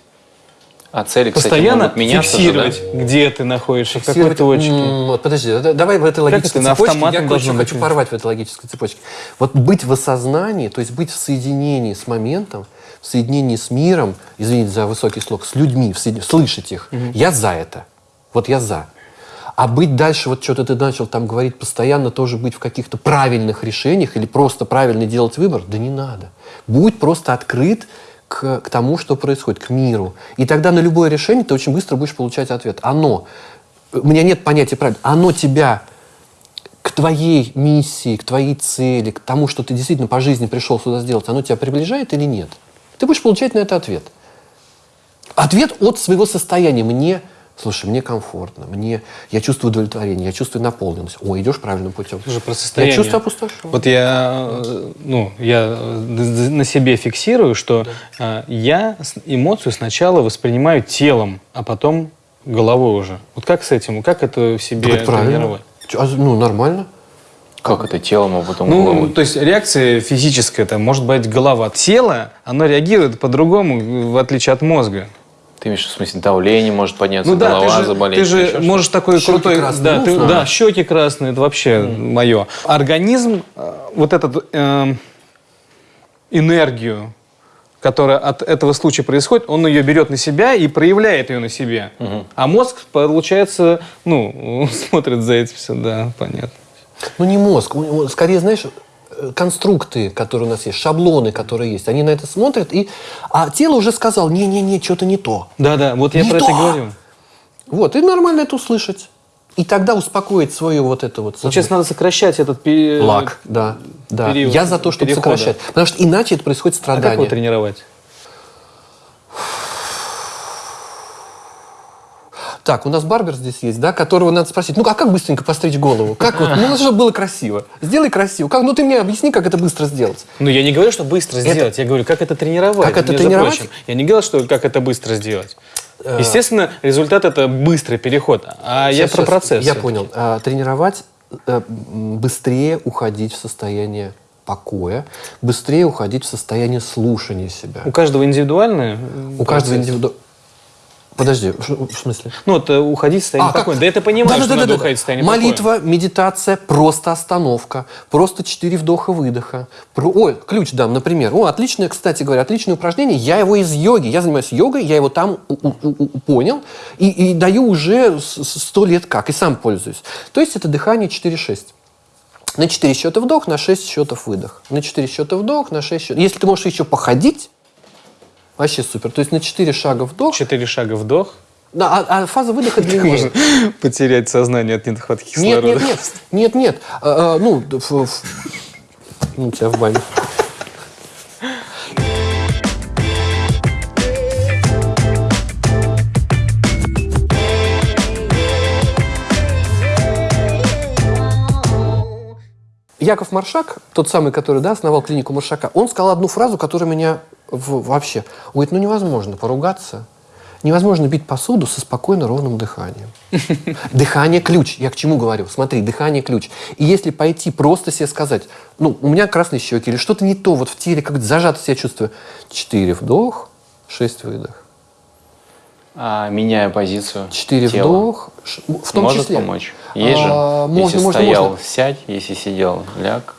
А цели, кстати, Постоянно могут меняться же, да? фиксировать, где ты находишься, в какой Фиксировать- точке. Вот, подожди, да- давай в этой логической это, цепочке. Я быть? хочу порвать в этой логической цепочке. Вот быть в осознании, то есть быть в соединении с моментом, в соединении с миром, извините за высокий слог, с людьми, в соедин- слышать их. Я за это. Вот я за. А быть дальше, вот что-то ты начал там говорить, постоянно тоже быть в каких-то правильных решениях или просто правильно делать выбор, да не надо. Будь просто открыт к, к тому, что происходит, к миру. И тогда на любое решение ты очень быстро будешь получать ответ. Оно, у меня нет понятия правильно, оно тебя к твоей миссии, к твоей цели, к тому, что ты действительно по жизни пришел сюда сделать, оно тебя приближает или нет? Ты будешь получать на это ответ. Ответ от своего состояния. Мне, слушай, мне комфортно, мне, я чувствую удовлетворение, я чувствую наполненность. О, идешь правильным путем. Слушай, про Я состояние. чувствую опустошенность. Вот я, э, ну, я на себе фиксирую, что э, я с- эмоцию сначала воспринимаю телом, а потом головой уже. Вот как с этим? Как это в себе Так это правильно. тренировать? А, ну, нормально. Как это телом, а потом Ну, головой? то есть реакция физическая, это может быть голова. Тело, оно реагирует по-другому, в отличие от мозга. Ты имеешь в смысле давление может подняться, Ну да, голова ты же, заболеть? ты же можешь такой Щеки крутой... красные, да, ну, ты- да, щеки красные, это вообще мое. Организм, э, вот этот эм, энергию, которая от этого случая происходит, он ее берет на себя и проявляет ее на себе. А мозг, получается, ну, смотрит за этим все, да, понятно. Ну, не мозг. Скорее, знаешь, э, конструкты, которые у нас есть, шаблоны, которые есть, они на это смотрят, и... а тело уже сказал, не-не-не, что-то не то. Да-да, вот я Не про это то! и говорю. Вот, и нормально это услышать. И тогда успокоить свое вот это вот... Вот сейчас надо сокращать этот период. Лак, да, да. период Я за то, чтобы перехода. сокращать. Потому что иначе это происходит А как его страдание. тренировать? Так, у нас барбер здесь есть, да, которого надо спросить, ну а как быстренько постричь голову? Как вот, ну чтобы было красиво. Сделай красиво. Как, ну ты мне объясни, как это быстро сделать. Ну, я не говорю, что быстро сделать. Я говорю, как это тренировать. Как это тренировать? прочим. Я не говорил, что как это быстро сделать. Э, Естественно, результат это быстрый переход. А я Щас, про щас. процесс. Я понял. А, тренировать, м, быстрее уходить в состояние покоя, быстрее уходить в состояние слушания себя. У каждого индивидуальное. У каждого индивидуально... Подожди, в смысле? Ну, вот э, уходить в состояние А, как? покоя. Да это понимаю, что надо Да-да-да-да-да. уходить в состояние покоя. Молитва, медитация, просто остановка, просто четыре вдоха-выдоха. Про... Ой, ключ дам, например. О, отличное, кстати говоря, отличное упражнение. Я его из йоги, я занимаюсь йогой, я его там понял и, и даю уже сто лет как, и сам пользуюсь. То есть это дыхание 4-6. На 4 счета вдох, на 6 счетов выдох. На 4 счета вдох, на 6 счетов. Если ты можешь еще походить, вообще супер. То есть на 4 шага вдох, Четыре шага вдох. да, а, а фаза выдоха длиннее. Потерять сознание от нехватки Нет, кислорода. нет, нет, нет, нет. А, а, ну, ф- ф- ну, тебя в бане. Яков Маршак, тот самый, который да, основал клинику Маршака, он сказал одну фразу, которая меня в- вообще... Он говорит, ну невозможно поругаться, невозможно бить посуду со спокойно ровным дыханием. Дыхание – ключ. Я к чему говорю? Смотри, дыхание – ключ. И если пойти просто себе сказать, ну, у меня красные щеки или что-то не то, вот в теле как зажато себя чувствую. Четыре вдох, шесть выдох. А меняя позицию Четыре тела, вдох, в том может числе. помочь? Есть же, А, можно, если можно, стоял, можно. сядь, если сидел, ляг.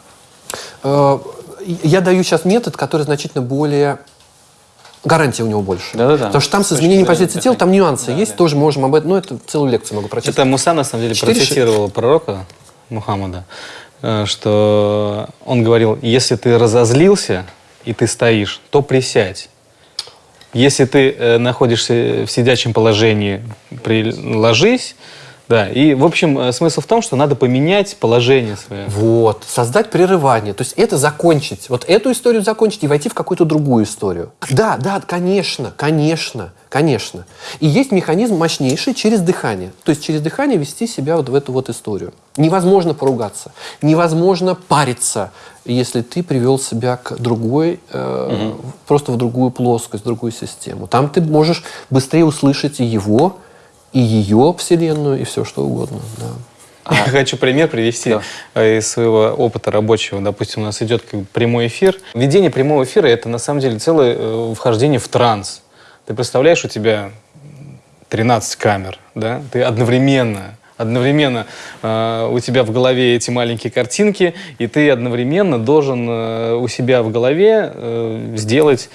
Э, Я даю сейчас метод, который значительно более... Гарантия у него больше. Да-да-да. Потому что там с изменением позиции тела, там нюансы есть, тоже можем об этом... Ну, это целую лекцию могу прочитать. Это Муса, на самом деле, Четыре процитировал пророка Мухаммада, э, что он говорил, если ты разозлился и ты стоишь, то присядь. Если ты э, находишься в сидячем положении, ложись, Да, и, в общем, э, смысл в том, что надо поменять положение свое. Вот, создать прерывание. То есть это закончить. Вот эту историю закончить и войти в какую-то другую историю. Да, да, конечно, конечно, конечно. И есть механизм мощнейший через дыхание. То есть через дыхание вести себя вот в эту вот историю. Невозможно поругаться, невозможно париться, если ты привел себя к другой, э, просто в другую плоскость, в другую систему. Там ты можешь быстрее услышать и его, и ее вселенную, и все что угодно. Да. Я хочу пример привести Да. э, из своего опыта рабочего. Допустим, у нас идет как бы прямой эфир. Ведение прямого эфира – это на самом деле целое э, вхождение в транс. Ты представляешь, у тебя 13 камер, да? Ты одновременно одновременно э, у тебя в голове эти маленькие картинки, и ты одновременно должен э, у себя в голове э, сделать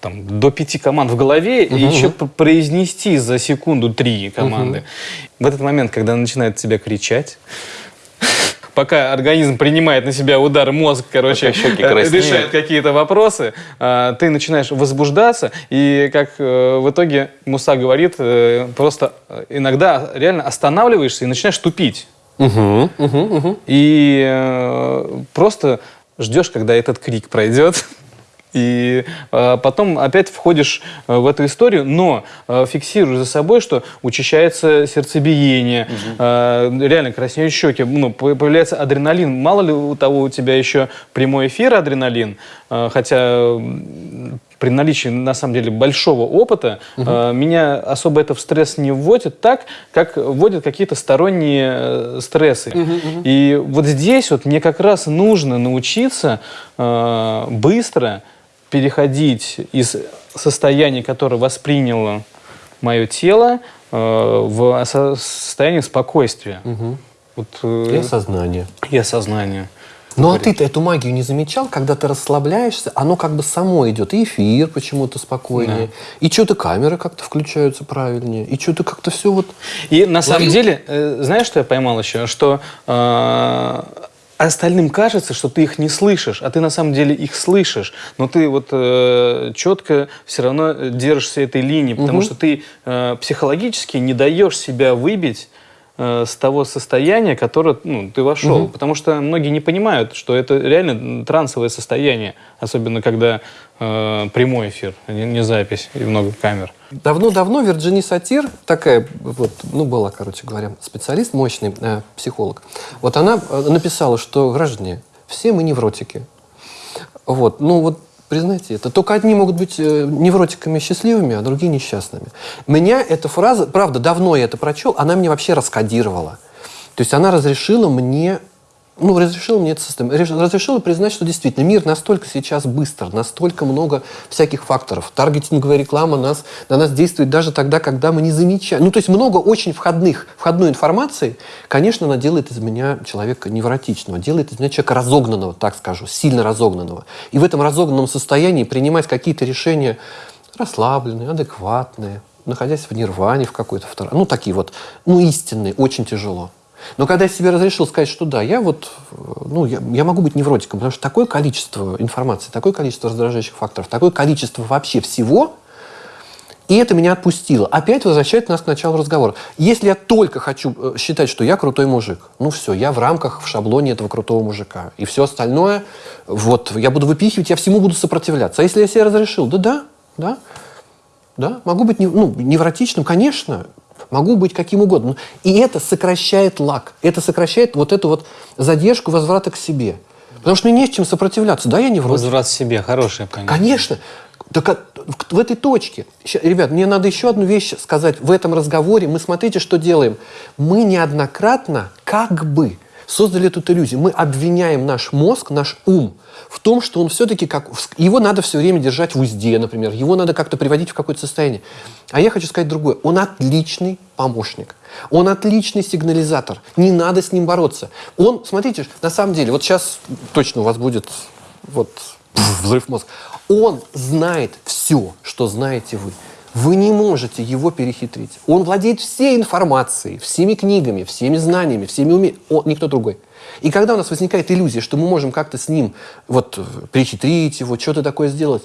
там, до пяти команд в голове и еще произнести за секунду три команды. В этот момент, когда начинает тебя кричать, пока организм принимает на себя удар, мозг, короче, э, решает какие-то вопросы, а, ты начинаешь возбуждаться, и как э, в итоге Муса говорит, э, просто э, иногда реально останавливаешься и начинаешь тупить. Мгм, мгм, мгм. И э, просто ждешь, когда этот крик пройдет. И э, потом опять входишь э, в эту историю, но э, фиксируешь за собой, что учащается сердцебиение, э, реально краснеют щеки, ну, по- появляется адреналин. Мало ли у того у тебя еще прямой эфир адреналин, э, хотя при наличии, на самом деле, большого опыта, э, меня особо это в стресс не вводит так, как вводят какие-то сторонние э, стрессы. И вот здесь вот мне как раз нужно научиться э, быстро переходить из состояния, которое восприняло мое тело, э, в со- состояние спокойствия. Вот, э, И осознание. и осознание. Ну а ты-то эту магию не замечал, когда ты расслабляешься, оно как бы само идет. И эфир почему-то спокойнее, и что-то камеры как-то включаются правильнее, и что-то как-то все вот... И на самом деле, э, знаешь, что я поймал еще? Что э, остальным кажется, что ты их не слышишь, а ты на самом деле их слышишь. Но ты вот э, четко все равно держишься этой линии, потому что ты э, психологически не даешь себя выбить э, с того состояния, которое ну, ты вошел. Потому что многие не понимают, что это реально трансовое состояние, особенно когда э, прямой эфир, а не, не запись и много камер. Давно-давно Вирджини Сатир, такая вот, ну, была, короче говоря, специалист, мощный э, психолог, вот она э, написала, что, граждане, все мы невротики. Вот, ну вот, признайте это. Только одни могут быть э, невротиками счастливыми, а другие несчастными. Меня эта фраза, правда, давно я это прочел, она мне вообще раскодировала. То есть она разрешила мне ну, разрешила мне это состояние. Реш- Разрешила признать, что действительно мир настолько сейчас быстр, настолько много всяких факторов. Таргетинговая реклама нас, на нас действует даже тогда, когда мы не замечаем. Ну, то есть много очень входных, входной информации. Конечно, она делает из меня человека невротичного, делает из меня человека разогнанного, так скажу, сильно разогнанного. И в этом разогнанном состоянии принимать какие-то решения расслабленные, адекватные, находясь в нирване в какой-то второй. Ну, такие вот, ну, истинные, очень тяжело. Но когда я себе разрешил сказать, что да, я вот, ну, я, я могу быть невротиком, потому что такое количество информации, такое количество раздражающих факторов, такое количество вообще всего, и это меня отпустило. Опять возвращает нас к началу разговора. Если я только хочу э, считать, что я крутой мужик, ну все, я в рамках, в шаблоне этого крутого мужика. И все остальное, вот, я буду выпихивать, я всему буду сопротивляться. А если я себе разрешил, да, да, да, могу быть ну, невротичным, конечно, могу быть каким угодно. И это сокращает лак, это сокращает вот эту вот задержку возврата к себе. Потому что мне не с чем сопротивляться. Да, я невротик. Возврат в себе, хорошее понятие. Конечно. Так а- в, этой точке. Ребят, мне надо еще одну вещь сказать в этом разговоре. Мы смотрите, что делаем. Мы неоднократно как бы создали эту иллюзию. Мы обвиняем наш мозг, наш ум в том, что он все-таки как... Его надо все время держать в узде, например. Его надо как-то приводить в какое-то состояние. А я хочу сказать другое. Он отличный помощник. Он отличный сигнализатор. Не надо с ним бороться. Он, смотрите, на самом деле, вот сейчас точно у вас будет вот взрыв мозга. Он знает все, что знаете вы. Вы не можете его перехитрить. Он владеет всей информацией, всеми книгами, всеми знаниями, всеми умениями. Он, никто другой. И когда у нас возникает иллюзия, что мы можем как-то с ним вот, э, перехитрить его, что-то такое сделать,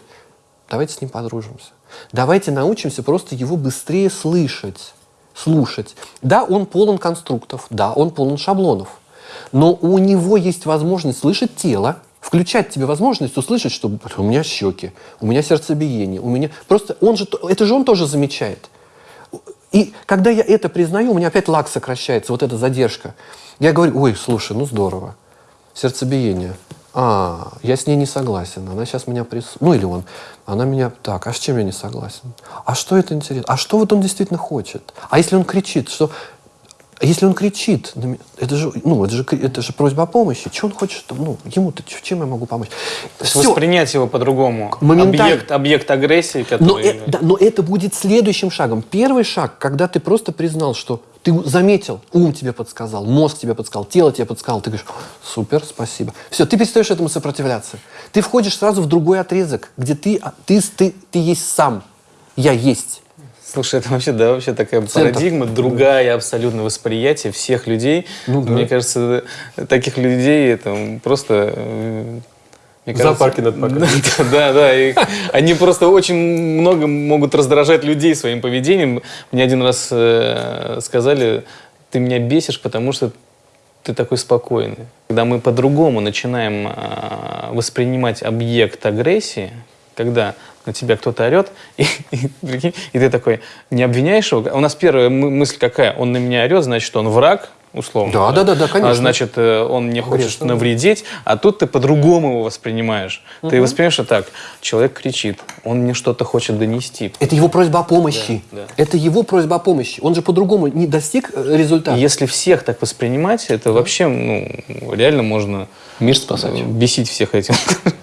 давайте с ним подружимся. Давайте научимся просто его быстрее слышать. слушать. Да, он полон конструктов, да, он полон шаблонов. Но у него есть возможность слышать тело, включать тебе возможность услышать, что у меня щеки, у меня сердцебиение, у меня... Просто он же, это же он тоже замечает. И когда я это признаю, у меня опять лак сокращается, вот эта задержка. Я говорю, ой, слушай, ну здорово, сердцебиение. А, я с ней не согласен, она сейчас меня прис... Ну или он, она меня... Так, а с чем я не согласен? А что это интересно? А что вот он действительно хочет? А если он кричит, что а если он кричит, это же, ну, это же, это же просьба о помощи. Что он хочет? Ну, ему-то чем я могу помочь? Все. Воспринять его по-другому. Объект, объект агрессии, который... Но, э, да, но это будет следующим шагом. Первый шаг, когда ты просто признал, что ты заметил, ум тебе подсказал, мозг тебе подсказал, тело тебе подсказал. Ты говоришь, супер, спасибо. Все, ты перестаешь этому сопротивляться. Ты входишь сразу в другой отрезок, где ты, а, ты, ты, ты есть сам. Я есть. Слушай, это вообще, да, вообще такая Центр. парадигма, другая абсолютно восприятие всех людей. Ну, да. Мне кажется, таких людей это просто... Э, мне кажется, Зоопарки над Да, да, да. И они просто очень много могут раздражать людей своим поведением. Мне один раз э, сказали, ты меня бесишь, потому что ты такой спокойный. Когда мы по-другому начинаем э, воспринимать объект агрессии, когда на тебя кто-то орет, и, и, и ты такой, не обвиняешь его? У нас первая мысль какая? Он на меня орет, значит, он враг, условно. Да, да, да, да, конечно. А значит, э, он мне хочет конечно, навредить, а тут ты по-другому его воспринимаешь. Угу. Ты воспринимаешь что так, человек кричит, он мне что-то хочет донести. Это его просьба о помощи. Да, да. Это его просьба о помощи. Он же по-другому не достиг э, результата. Если всех так воспринимать, это да. вообще, ну, реально можно... Мир спасать. Бесить всех этим.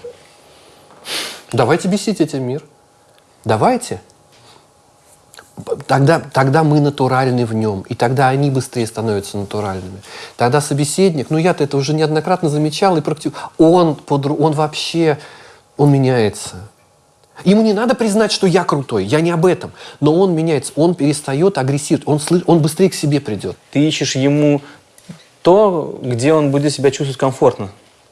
Давайте бесить этим мир. Давайте. Тогда, тогда мы натуральны в нем, и тогда они быстрее становятся натуральными. Тогда собеседник, ну я-то это уже неоднократно замечал и практикую, он, он вообще, он меняется. Ему не надо признать, что я крутой, я не об этом. Но он меняется, он перестает агрессировать, он, слы, он быстрее к себе придет. Ты ищешь ему то, где он будет себя чувствовать комфортно.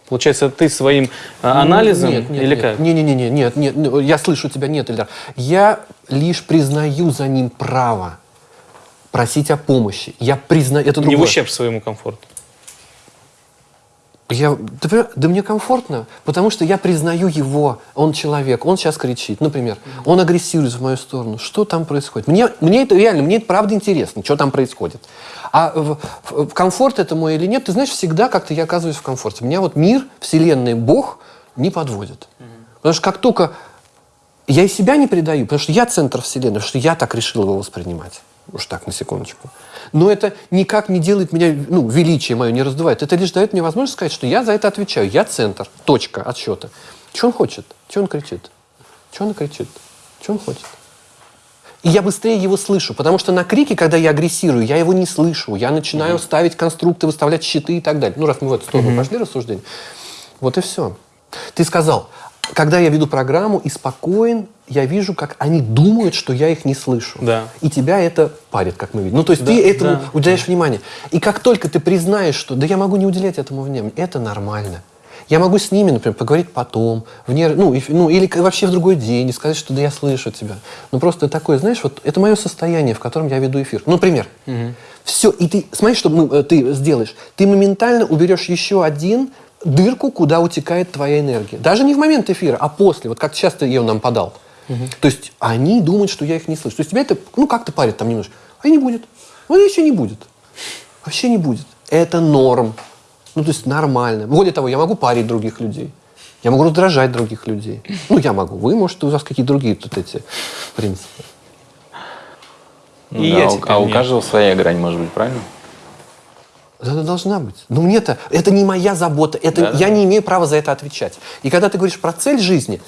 Получается, ты своим а, анализом нет, нет, или нет, как? Нет, нет, нет, нет, нет, нет, я слышу тебя, нет, Ильдар. Я лишь признаю за ним право просить о помощи. Я признаю, это другое. Не в ущерб своему комфорту. Я, да, да мне комфортно, потому что я признаю его, он человек, он сейчас кричит, например, он агрессирует в мою сторону. Что там происходит? Мне, мне это реально, мне это правда интересно, что там происходит. А в, в, комфорт это мой или нет, ты знаешь, всегда как-то я оказываюсь в комфорте. Меня вот мир, вселенная, Бог не подводит. Потому что как только я и себя не предаю, потому что я центр вселенной, потому что я так решил его воспринимать. Уж так, на секундочку. Но это никак не делает меня, ну, величие мое не раздувает. Это лишь дает мне возможность сказать, что я за это отвечаю. Я центр, точка отсчета. Что он хочет? Что он кричит? Что он кричит? Что он хочет? И я быстрее его слышу, потому что на крике, когда я агрессирую, я его не слышу. Я начинаю mm-hmm. ставить конструкты, выставлять щиты и так далее. Ну, раз мы в эту сторону mm-hmm. пошли рассуждение. Вот и все. Ты сказал, когда я веду программу и спокоен, я вижу, как они думают, что я их не слышу. Да. И тебя это парит, как мы видим. Ну, то есть да, ты этому да, уделяешь да. внимание. И как только ты признаешь, что да я могу не уделять этому внимания, это нормально. Я могу с ними, например, поговорить потом, вне, ну, и, ну, или вообще в другой день, и сказать, что да я слышу тебя. Ну, просто такое, знаешь, вот это мое состояние, в котором я веду эфир. Ну, например, угу. все, и ты, смотри, что мы, э, ты сделаешь. Ты моментально уберешь еще один дырку, куда утекает твоя энергия. Даже не в момент эфира, а после, вот как часто ее нам подал. Угу. То есть они думают, что я их не слышу. То есть тебя это, ну, как-то парит там немножко. А не будет. Вот еще не будет. Вообще не будет. Это норм. Ну, то есть нормально. Более того, я могу парить других людей. Я могу раздражать других людей. Ну, я могу. Вы, может, у вас какие-то другие тут эти принципы. Ну, И да, я а у каждого своя грань может быть, правильно? Она должна быть. Но мне-то, это не моя забота, это, да, я да. не имею права за это отвечать. И когда ты говоришь про цель жизни,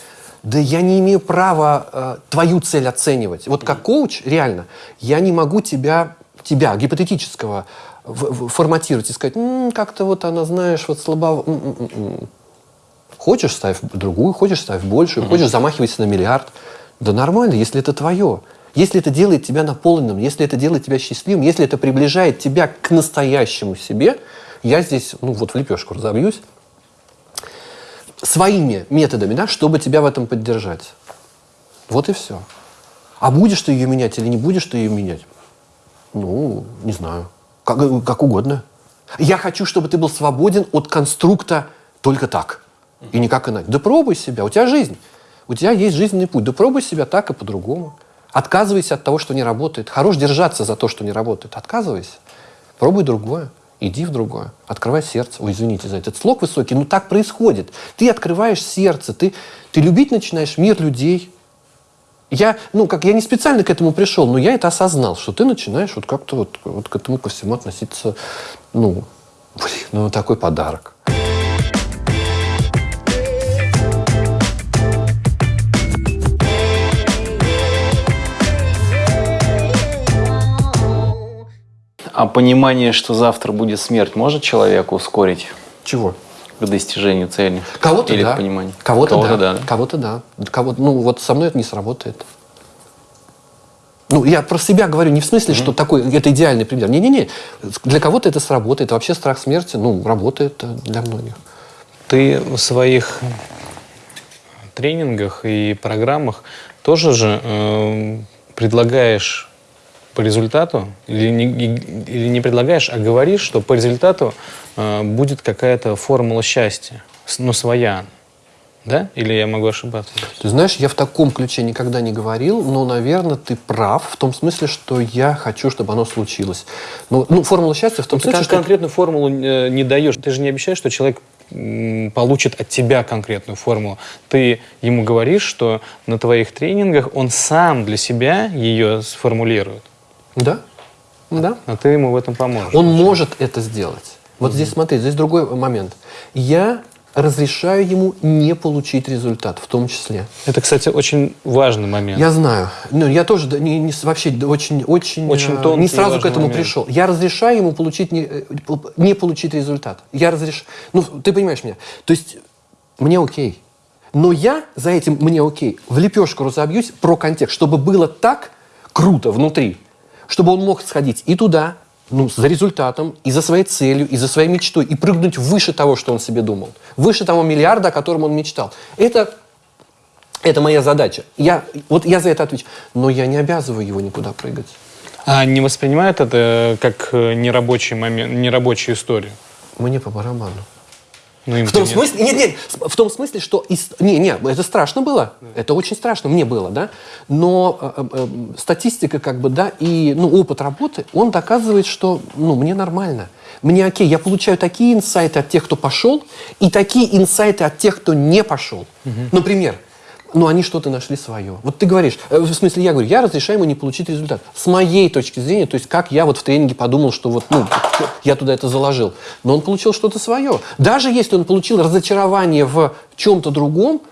да я не имею права э, твою цель оценивать. Вот как коуч, реально, я не могу тебя, тебя гипотетического, форматировать и сказать, как-то вот она, знаешь, вот слабо... М-м-м. Хочешь, ставь другую, хочешь, ставь большую, хочешь, замахивайся на миллиард. Да нормально, если это твое. Если это делает тебя наполненным, если это делает тебя счастливым, если это приближает тебя к настоящему себе, я здесь, ну вот в лепешку разобьюсь, своими методами, да, чтобы тебя в этом поддержать. Вот и все. А будешь ты ее менять или не будешь ты ее менять? Ну, не знаю. Как, как угодно. Я хочу, чтобы ты был свободен от конструкта только так. И никак иначе. Да пробуй себя. У тебя жизнь. У тебя есть жизненный путь. Да пробуй себя так и по-другому. Отказывайся от того, что не работает. Хорош держаться за то, что не работает. Отказывайся. Пробуй другое. Иди в другое. Открывай сердце. Ой, извините за этот слог высокий, но так происходит. Ты открываешь сердце, ты, ты любить начинаешь мир людей. Я, ну, как я не специально к этому пришел, но я это осознал, что ты начинаешь вот как-то вот, вот к этому ко всему относиться, ну, блин, ну, такой подарок. А понимание, что завтра будет смерть, может человека ускорить Чего? к достижению цели? Кого-то Или да. к пониманию? Кого-то, да. да. Кого-то да. Кого ну, вот со мной это не сработает. Ну, я про себя говорю не в смысле, что такой, это идеальный пример. Не-не-не. Для кого-то это сработает. Вообще страх смерти, ну, работает для многих. Ты в своих тренингах и программах тоже же э, предлагаешь по результату, или не, или не предлагаешь, а говоришь, что по результату э, будет какая-то формула счастья, с- ну, своя. Да? Или я могу ошибаться? Ты знаешь, я в таком ключе никогда не говорил, но, наверное, ты прав в том смысле, что я хочу, чтобы оно случилось. Ну, ну формула счастья в том Ты смысле, кон- что... конкретную формулу э, не даешь. Ты же не обещаешь, что человек получит от тебя конкретную формулу. Ты ему говоришь, что на твоих тренингах он сам для себя ее сформулирует, Да, да. а ты ему в этом поможешь. Он может это сделать. Вот здесь смотри, здесь другой момент. Я разрешаю ему не получить результат, в том числе. Это, кстати, очень важный момент. Я знаю. Ну, я тоже не, не вообще очень, очень, Очень э, тонкий не сразу к этому момент. пришел. Я разрешаю ему получить не, э, не получить результат. Я разрешаю. Ну, ты понимаешь меня. То есть мне окей. Но я за этим мне окей в лепешку разобьюсь про контекст, чтобы было так круто внутри, чтобы он мог сходить и туда, ну, за результатом, и за своей целью, и за своей мечтой, и прыгнуть выше того, что он себе думал. Выше того миллиарда, о котором он мечтал. Это это моя задача. Я, вот я за это отвечаю. Но я не обязываю его никуда прыгать. А не воспринимают это как э, нерабочий момент, нерабочую историю? Мне по барабану. Ну, В том нет. смысле, нет, нет, в том смысле, что из- не, не, это страшно было, это очень страшно, мне было, да. Но э, э, э, статистика, как бы, да, и ну опыт работы, он доказывает, что, ну, мне нормально, мне окей, я получаю такие инсайты от тех, кто пошел, и такие инсайты от тех, кто не пошел. Например, ну, они что-то нашли свое. Вот ты говоришь, э, в смысле, я говорю, я разрешаю ему не получить результат. С моей точки зрения, то есть как я вот в тренинге подумал, что вот, ну, я туда это заложил. Но он получил что-то свое. Даже если он получил разочарование в чем-то другом,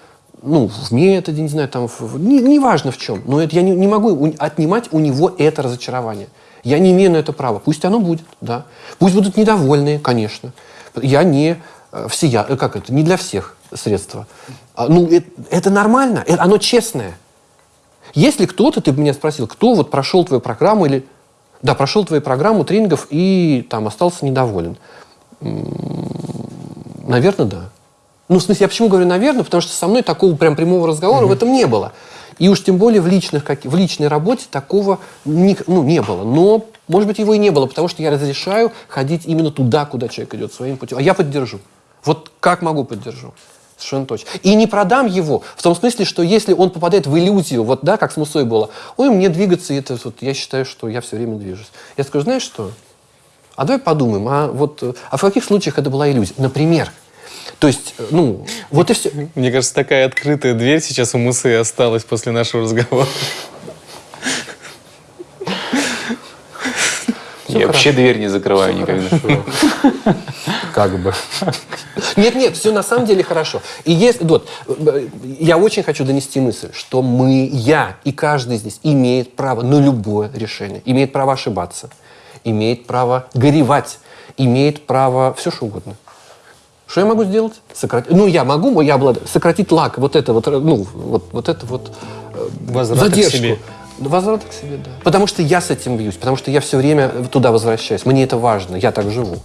ну, в методе, не знаю, там, в- не- неважно в чем, но это я не, не могу отнимать у него это разочарование. Я не имею на это права. Пусть оно будет, да. Пусть будут недовольные, конечно. Я не э, всея, э, как это, не для всех средства. А, ну, это, это нормально, э, оно честное. Если кто-то, ты меня спросил, кто вот прошел твою программу или... Да, прошел твою программу тренингов и там остался недоволен. Наверное, да. Ну, в смысле, я почему говорю наверное, потому что со мной такого прям прямого разговора в этом не было. И уж тем более в, личных, как, в личной работе такого не, ну, не было. Но, может быть, его и не было, потому что я разрешаю ходить именно туда, куда человек идет своим путем. А я поддержу. Вот как могу поддержу. Совершенно точно. И не продам его в том смысле, что если он попадает в иллюзию, вот да, как с Мусой было, ой, мне двигаться, это вот, я считаю, что я все время движусь. Я скажу, знаешь что? А давай подумаем, а вот а в каких случаях это была иллюзия? Например, то есть, э, ну, вот и все. Мне кажется, такая открытая дверь сейчас у Мусы осталась после нашего разговора. Я вообще дверь не закрываю никогда. Как бы. Нет, нет, все на самом деле хорошо. И если, вот, я очень хочу донести мысль, что мы, я и каждый здесь имеет право на любое решение. Имеет право ошибаться, имеет право горевать, имеет право все что угодно. Что я могу сделать? Сократить. Ну, я могу, я обладаю. Сократить лак, вот это вот, ну, вот, вот это вот э, Возврат к задержку. себе. Возврат к себе, да. Потому что я с этим бьюсь, потому что я все время туда возвращаюсь. Мне это важно, я так живу.